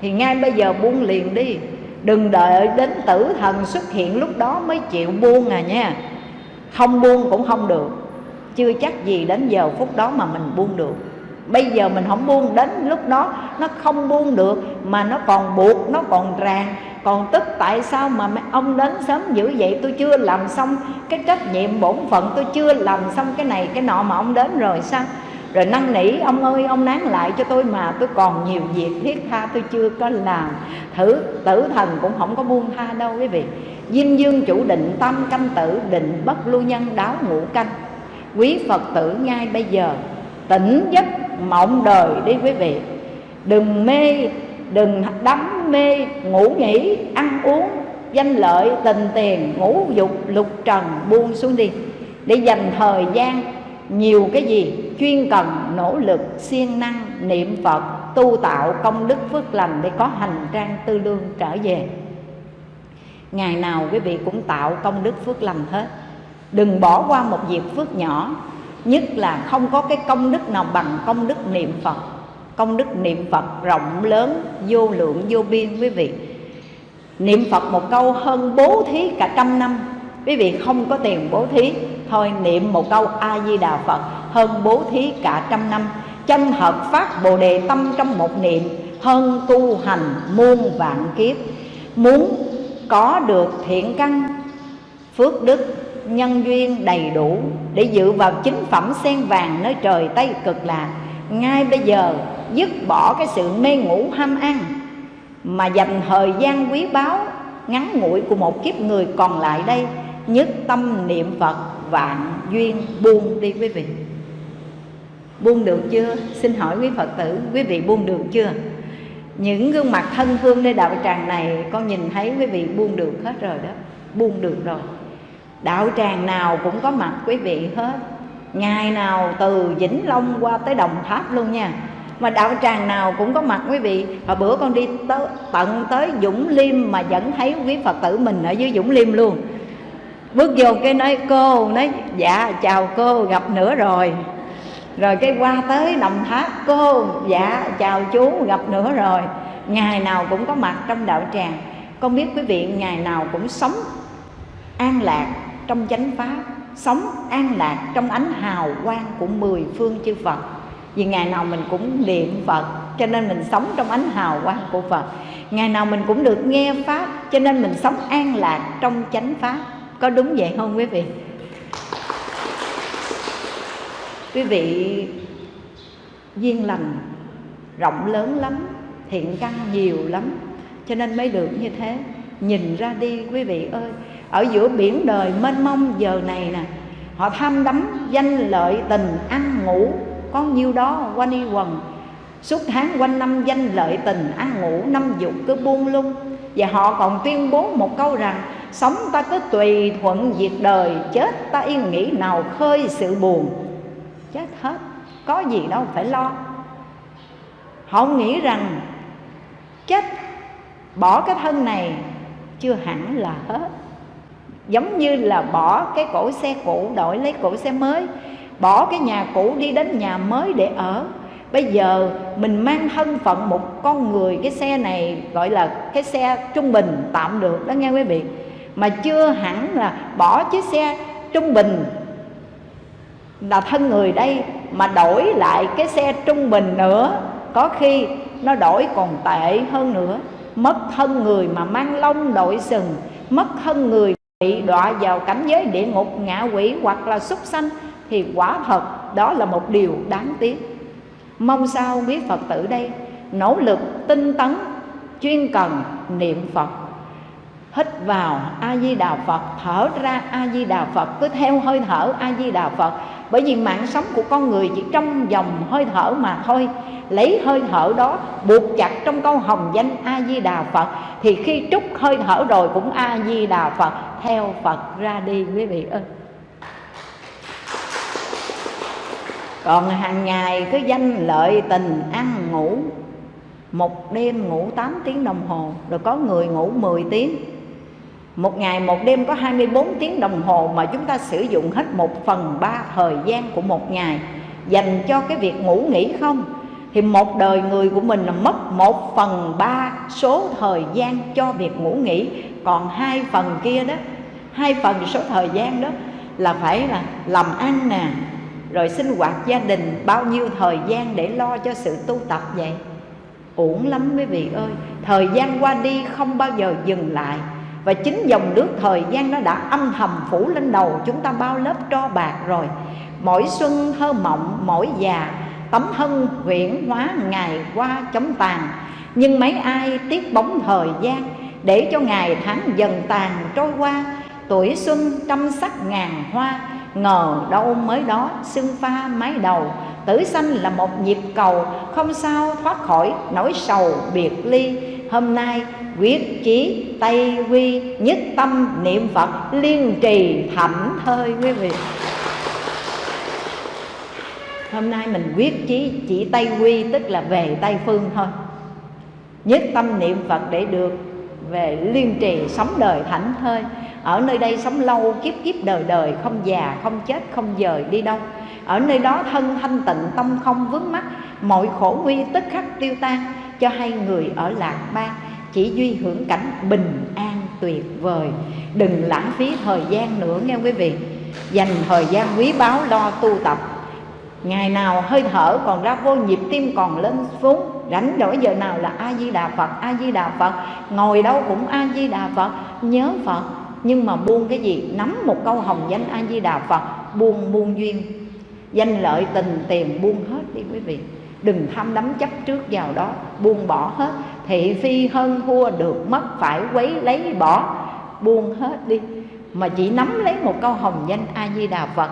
thì ngay bây giờ buông liền đi. Đừng đợi đến tử thần xuất hiện lúc đó mới chịu buông à nha. Không buông cũng không được chưa chắc gì đến giờ phút đó mà mình buông được. Bây giờ mình không buông, đến lúc đó nó không buông được, mà nó còn buộc, nó còn ràng. Còn tức tại sao mà ông đến sớm dữ vậy? Tôi chưa làm xong cái trách nhiệm bổn phận, tôi chưa làm xong cái này, cái nọ mà ông đến rồi sao? Rồi năn nỉ, ông ơi, ông nán lại cho tôi mà, tôi còn nhiều việc thiết tha tôi chưa có làm. Thử, tử thần cũng không có buông tha đâu quý vị. Dinh dương chủ định tâm canh tử, định bất lưu nhân, đáo ngũ canh quý phật tử ngay bây giờ, tỉnh giấc mộng đời đi quý vị. Đừng mê, đừng đắm mê, ngủ nghỉ, ăn uống, danh lợi, tình tiền, ngũ dục, lục trần, buông xuống đi. Để dành thời gian, nhiều cái gì chuyên cần, nỗ lực, siêng năng, niệm phật, tu tạo công đức phước lành để có hành trang tư lương trở về. Ngày nào quý vị cũng tạo công đức phước lành hết đừng bỏ qua một việc phước nhỏ, nhất là không có cái công đức nào bằng công đức niệm phật. Công đức niệm phật rộng lớn, vô lượng, vô biên, quý vị. Niệm phật một câu hơn bố thí cả trăm năm. Quý vị không có tiền bố thí, thôi niệm một câu a di đà phật hơn bố thí cả trăm năm. Chân hợp phát bồ đề tâm trong một niệm, hơn tu hành muôn vạn kiếp. Muốn có được thiện căn, phước đức nhân duyên đầy đủ để dự vào chính phẩm sen vàng nơi trời tây cực lạc, ngay bây giờ dứt bỏ cái sự mê ngủ ham ăn mà dành thời gian quý báu ngắn ngủi của một kiếp người còn lại đây, nhất tâm niệm phật vạn duyên buông đi quý vị. Buông được chưa? Xin hỏi quý phật tử, quý vị buông được chưa? Những gương mặt thân thương nơi đạo tràng này, con nhìn thấy quý vị buông được hết rồi đó. Buông được rồi đạo tràng nào cũng có mặt quý vị hết. Ngày nào từ vĩnh long qua tới đồng tháp luôn nha. Mà đạo tràng nào cũng có mặt quý vị. Hồi bữa con đi tới, tận tới dũng liêm mà vẫn thấy quý phật tử mình ở dưới dũng liêm luôn. Bước vô cái nói cô nói dạ chào cô gặp nữa rồi. Rồi cái qua tới đồng tháp cô dạ chào chú gặp nữa rồi. Ngày nào cũng có mặt trong đạo tràng. Con biết quý vị ngày nào cũng sống an lạc trong chánh pháp, sống an lạc trong ánh hào quang của mười phương chư Phật. Vì ngày nào mình cũng niệm Phật, cho nên mình sống trong ánh hào quang của Phật. Ngày nào mình cũng được nghe pháp, cho nên mình sống an lạc trong chánh pháp. Có đúng vậy không quý vị? Quý vị, duyên lành rộng lớn lắm, thiện căn nhiều lắm, cho nên mới được như thế. Nhìn ra đi, quý vị ơi ở giữa biển đời mênh mông giờ này nè, họ tham đắm danh lợi tình ăn ngủ. Có nhiêu đó quanh y quần, suốt tháng quanh năm danh lợi tình ăn ngủ, năm dục cứ buông lung. Và họ còn tuyên bố một câu rằng, sống ta cứ tùy thuận diệt đời, chết ta yên nghĩ nào khơi sự buồn. Chết hết, có gì đâu phải lo. Họ nghĩ rằng, chết, bỏ cái thân này, chưa hẳn là hết giống như là bỏ cái cổ xe cũ, đổi lấy cổ xe mới. Bỏ cái nhà cũ đi đến nhà mới để ở. Bây giờ mình mang thân phận một con người, cái xe này gọi là cái xe trung bình tạm được đó nghe quý vị. Mà chưa hẳn là bỏ chiếc xe trung bình là thân người đây, mà đổi lại cái xe trung bình nữa, có khi nó đổi còn tệ hơn nữa. Mất thân người mà mang lông đội sừng. Mất thân người bị đọa vào cảnh giới địa ngục ngạ quỷ hoặc là súc sanh thì quả thật đó là một điều đáng tiếc. Mong sao quý phật tử đây, nỗ lực tinh tấn, chuyên cần niệm phật. Hít vào a di đà phật, thở ra a di đà phật, cứ theo hơi thở a di đà phật bởi vì mạng sống của con người chỉ trong dòng hơi thở mà thôi. Lấy hơi thở đó buộc chặt trong câu hồng danh a di đà phật, thì khi trút hơi thở rồi cũng a di đà phật. Theo phật ra đi quý vị ơi. Còn hàng ngày cứ danh lợi tình ăn ngủ, một đêm ngủ 8 tiếng đồng hồ, rồi có người ngủ 10 tiếng một ngày, một đêm có 24 tiếng đồng hồ mà chúng ta sử dụng hết một phần ba thời gian của một ngày. Dành cho cái việc ngủ nghỉ không? Thì một đời người của mình là mất một phần ba số thời gian cho việc ngủ nghỉ. Còn hai phần kia đó, hai phần số thời gian đó là phải là làm ăn nè, rồi sinh hoạt gia đình. Bao nhiêu thời gian để lo cho sự tu tập vậy? Uổng lắm quý vị ơi. Thời gian qua đi không bao giờ dừng lại và chính dòng nước thời gian nó đã âm thầm phủ lên đầu chúng ta bao lớp tro bạc rồi. Mỗi xuân thơ mộng, mỗi già, tấm thân huyễn hóa ngày qua chóng tàn. Nhưng mấy ai tiếc bóng thời gian, để cho ngày tháng dần tàn trôi qua. Tuổi xuân trăm sắc ngàn hoa, ngờ đâu mới đó xưng pha mái đầu. Tử sanh là một nhịp cầu, không sao thoát khỏi nỗi sầu biệt ly hôm nay, quyết chí tây quy nhất tâm niệm phật liên trì thảnh thơi quý vị. Hôm nay mình quyết chí chỉ tây quy, tức là về tây phương thôi. Nhất tâm niệm phật để được về liên trì sống đời thảnh thơi. Ở nơi đây sống lâu, kiếp kiếp đời đời, không già, không chết, không dời, đi đâu. Ở nơi đó thân thanh tịnh, tâm không vướng mắc, mọi khổ nguy tức khắc tiêu tan cho hai người ở lạc bang, chỉ duy hưởng cảnh bình an tuyệt vời. Đừng lãng phí thời gian nữa nghe quý vị. Dành thời gian quý báu lo tu tập. Ngày nào hơi thở còn ra vô nhịp tim còn lên xuống. Rảnh rỗi giờ nào là a di đà phật a di đà phật. Ngồi đâu cũng a di đà phật. Nhớ phật. Nhưng mà buông cái gì? Nắm một câu hồng danh a di đà phật. Buông buông duyên. Danh lợi tình tiền buông hết đi quý vị đừng tham đắm chấp trước vào đó, buông bỏ hết. Thị phi hơn thua được mất, phải quấy lấy bỏ. Buông hết đi. Mà chỉ nắm lấy một câu hồng danh a di đà phật,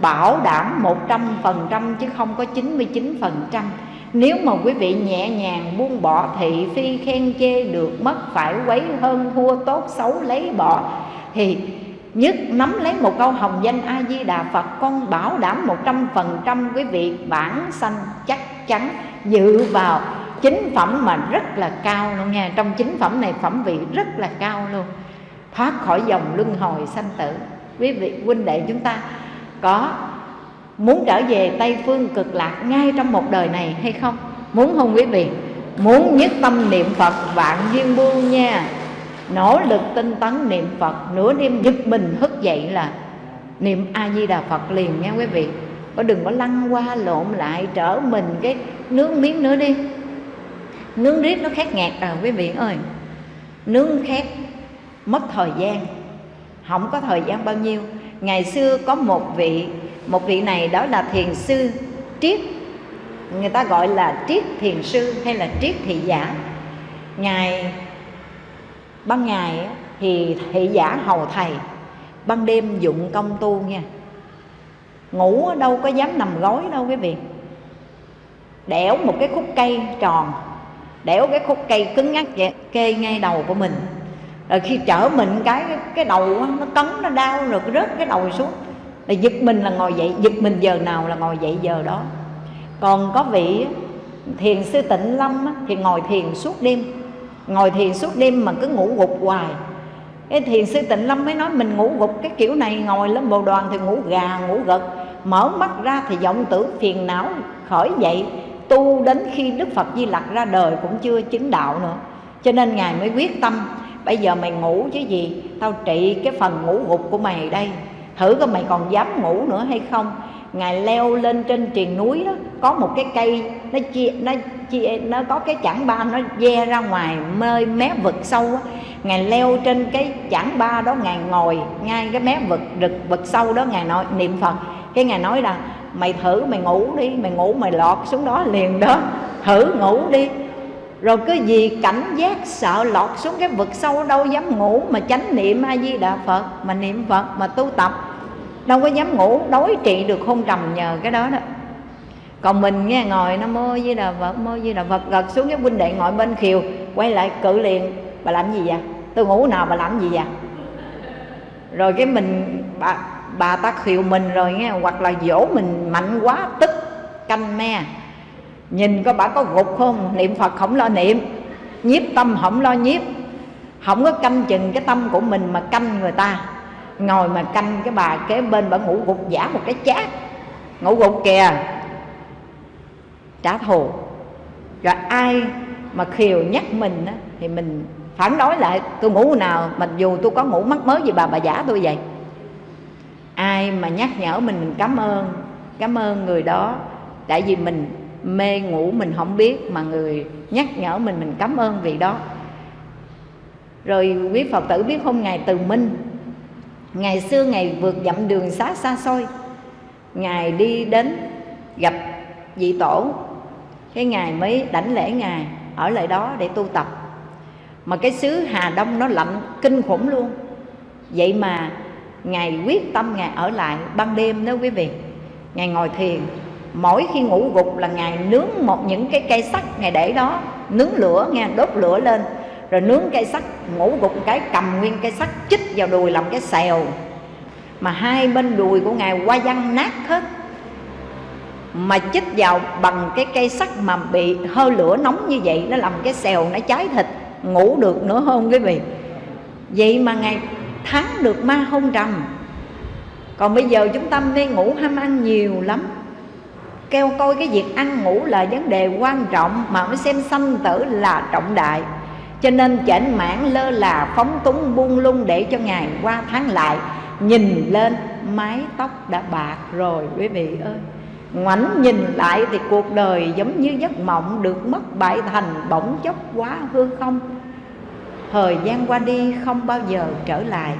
bảo đảm một trăm phần trăm chứ không có chín mươi chín phần trăm. Nếu mà quý vị nhẹ nhàng buông bỏ, thị phi khen chê được mất, phải quấy hơn thua, tốt xấu lấy bỏ, thì nhất nắm lấy một câu hồng danh a di đà phật, con bảo đảm một trăm phần trăm quý vị bản sanh chắc chắn dự vào chính phẩm mà rất là cao luôn nha. Trong chính phẩm này, phẩm vị rất là cao luôn. Thoát khỏi dòng luân hồi sanh tử. Quý vị, huynh đệ chúng ta, có muốn trở về tây phương cực lạc ngay trong một đời này hay không? Muốn không quý vị? Muốn nhất tâm niệm phật vạn duyên buông nha nỗ lực tinh tấn niệm phật, nửa đêm giật mình thức dậy là niệm a di đà phật liền nha quý vị. Có đừng có lăn qua lộn lại, trở mình cái nướng miếng nữa đi. Nướng riết nó khét ngạt à quý vị ơi. Nướng khét, mất thời gian. Không có thời gian bao nhiêu. Ngày xưa có một vị một vị này đó là thiền sư triết. Người ta gọi là triết thiền sư hay là triết thị giả. Ngài ban ngày thì thị giả hầu thầy, ban đêm dụng công tu nha. Ngủ đâu có dám nằm gối đâu quý vị. Đẽo một cái khúc cây tròn đẽo cái khúc cây cứng ngắc kê ngay đầu của mình. Rồi khi trở mình cái cái đầu nó cấn, nó đau rồi rớt cái đầu xuống. Là giật mình là ngồi dậy, giật mình giờ nào là ngồi dậy giờ đó. Còn có vị thiền sư tịnh lâm thì ngồi thiền suốt đêm ngồi thiền suốt đêm mà cứ ngủ gục hoài. Cái thiền sư tịnh lâm mới nói mình ngủ gục, cái kiểu này ngồi lên bồ đoàn thì ngủ gà, ngủ gật. Mở mắt ra thì vọng tưởng phiền não, khởi dậy, tu đến khi đức phật di lặc ra đời cũng chưa chứng đạo nữa. Cho nên ngài mới quyết tâm, bây giờ mày ngủ chứ gì, tao trị cái phần ngủ gục của mày đây. Thử coi mày còn dám ngủ nữa hay không? Ngài leo lên trên triền núi đó, có một cái cây, nó chia nó chia, nó có cái chảng ba, nó ve ra ngoài mơi mé vực sâu á. Ngài leo trên cái chảng ba đó, ngài ngồi ngay cái mé vực, rực vực sâu đó, ngài nói, niệm phật. Cái ngài nói là, mày thử mày ngủ đi, mày ngủ mày lọt xuống đó liền đó. Thử ngủ đi. Rồi cứ gì cảnh giác sợ lọt xuống cái vực sâu đâu dám ngủ mà chánh niệm a di đà phật, mà niệm phật, mà tu tập đâu có dám ngủ đối trị được hôn trầm nhờ cái đó đó. Còn mình nghe ngồi nó mơ với là vật mơ với là phật gật xuống cái huynh đệ ngồi bên khiều quay lại cự liền. Bà làm gì vậy? Tôi ngủ nào bà làm gì vậy? Rồi cái mình bà, bà ta khiều mình rồi nghe hoặc là dỗ mình mạnh quá tức canh me. Nhìn coi bà có gục không? Niệm phật không lo niệm. Nhiếp tâm không lo nhiếp. Không có canh chừng cái tâm của mình mà canh người ta ngồi mà canh cái bà kế bên bà ngủ gục giả một cái chát. Ngủ gục kìa. Trả thù. Rồi ai mà khiều nhắc mình á, thì mình phản đối lại tôi ngủ nào mặc dù tôi có ngủ mắc mới gì bà bà giả tôi vậy. Ai mà nhắc nhở mình mình cảm ơn cảm ơn người đó. Tại vì mình mê ngủ mình không biết mà người nhắc nhở mình mình cảm ơn vì đó. Rồi quý phật tử biết không ngài từ minh ngày xưa ngày vượt dặm đường xá xa xôi. Ngài đi đến gặp vị tổ. Cái ngài mới đảnh lễ ngài, ở lại đó để tu tập. Mà cái xứ hà đông nó lạnh kinh khủng luôn. Vậy mà ngài quyết tâm ngài ở lại ban đêm đó quý vị. Ngài ngồi thiền. Mỗi khi ngủ gục là ngài nướng một những cái cây sắt ngài để đó, nướng lửa nghe, đốt lửa lên rồi nướng cây sắt ngủ gục cái, cầm nguyên cây sắt, chích vào đùi làm cái xèo. Mà hai bên đùi của ngài qua văn nát hết. Mà chích vào bằng cái cây sắt mà bị hơi lửa nóng như vậy, nó làm cái xèo nó cháy thịt. Ngủ được nữa không quý vị? Vậy mà ngài thắng được ma hôn trầm. Còn bây giờ chúng ta mê ngủ ham ăn nhiều lắm. Kêu coi cái việc ăn ngủ là vấn đề quan trọng mà mới xem sanh tử là trọng đại cho nên chảnh mãn lơ là phóng túng buông lung để cho ngày qua tháng lại. Nhìn lên, mái tóc đã bạc rồi, quý vị ơi. Ngoảnh nhìn lại thì cuộc đời giống như giấc mộng được mất bại thành bỗng chốc quá hư không. Thời gian qua đi không bao giờ trở lại.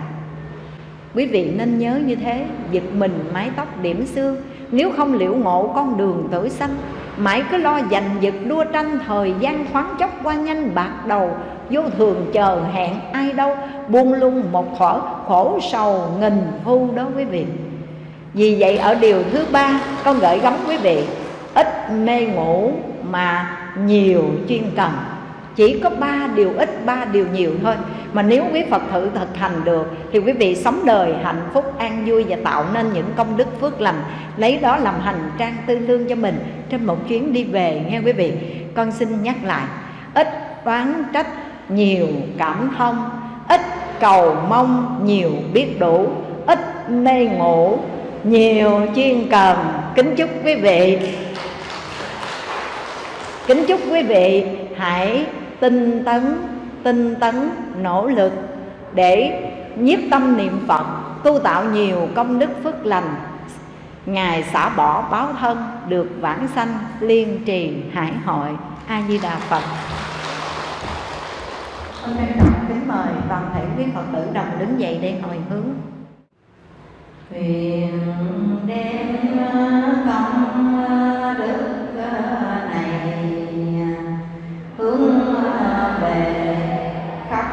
Quý vị nên nhớ như thế, giật mình mái tóc điểm xương. Nếu không liễu ngộ con đường tử sanh mãi cứ lo giành giật đua tranh, thời gian khoáng chốc qua nhanh bạc đầu. Vô thường chờ hẹn ai đâu, buông lung một thuở khổ sầu nghìn thu đó quý vị. Vì vậy ở điều thứ ba, con gửi gắm quý vị, ít mê ngủ mà nhiều chuyên cần chỉ có ba điều ít, ba điều nhiều thôi. Mà nếu quý phật thử thực hành được, thì quý vị sống đời hạnh phúc, an vui và tạo nên những công đức phước lành. Lấy đó làm hành trang tư lương cho mình. Trên một chuyến đi về, nghe quý vị, con xin nhắc lại. Ít oán trách, nhiều cảm thông. Ít cầu mong, nhiều biết đủ. Ít mê ngủ nhiều chuyên cần. Kính chúc quý vị. Kính chúc quý vị hãy tinh tấn tinh tấn, nỗ lực để nhiếp tâm niệm phật, tu tạo nhiều công đức phước lành. Ngài xả bỏ báo thân được vãng sanh, liên trì hải hội a di đà phật. Hôm nay kính mời toàn thể quý phật tử đồng đứng dậy để hồi hướng. Thuyền đem công đức này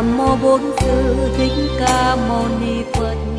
nam mô bốn sư thích ca mâu ni phật.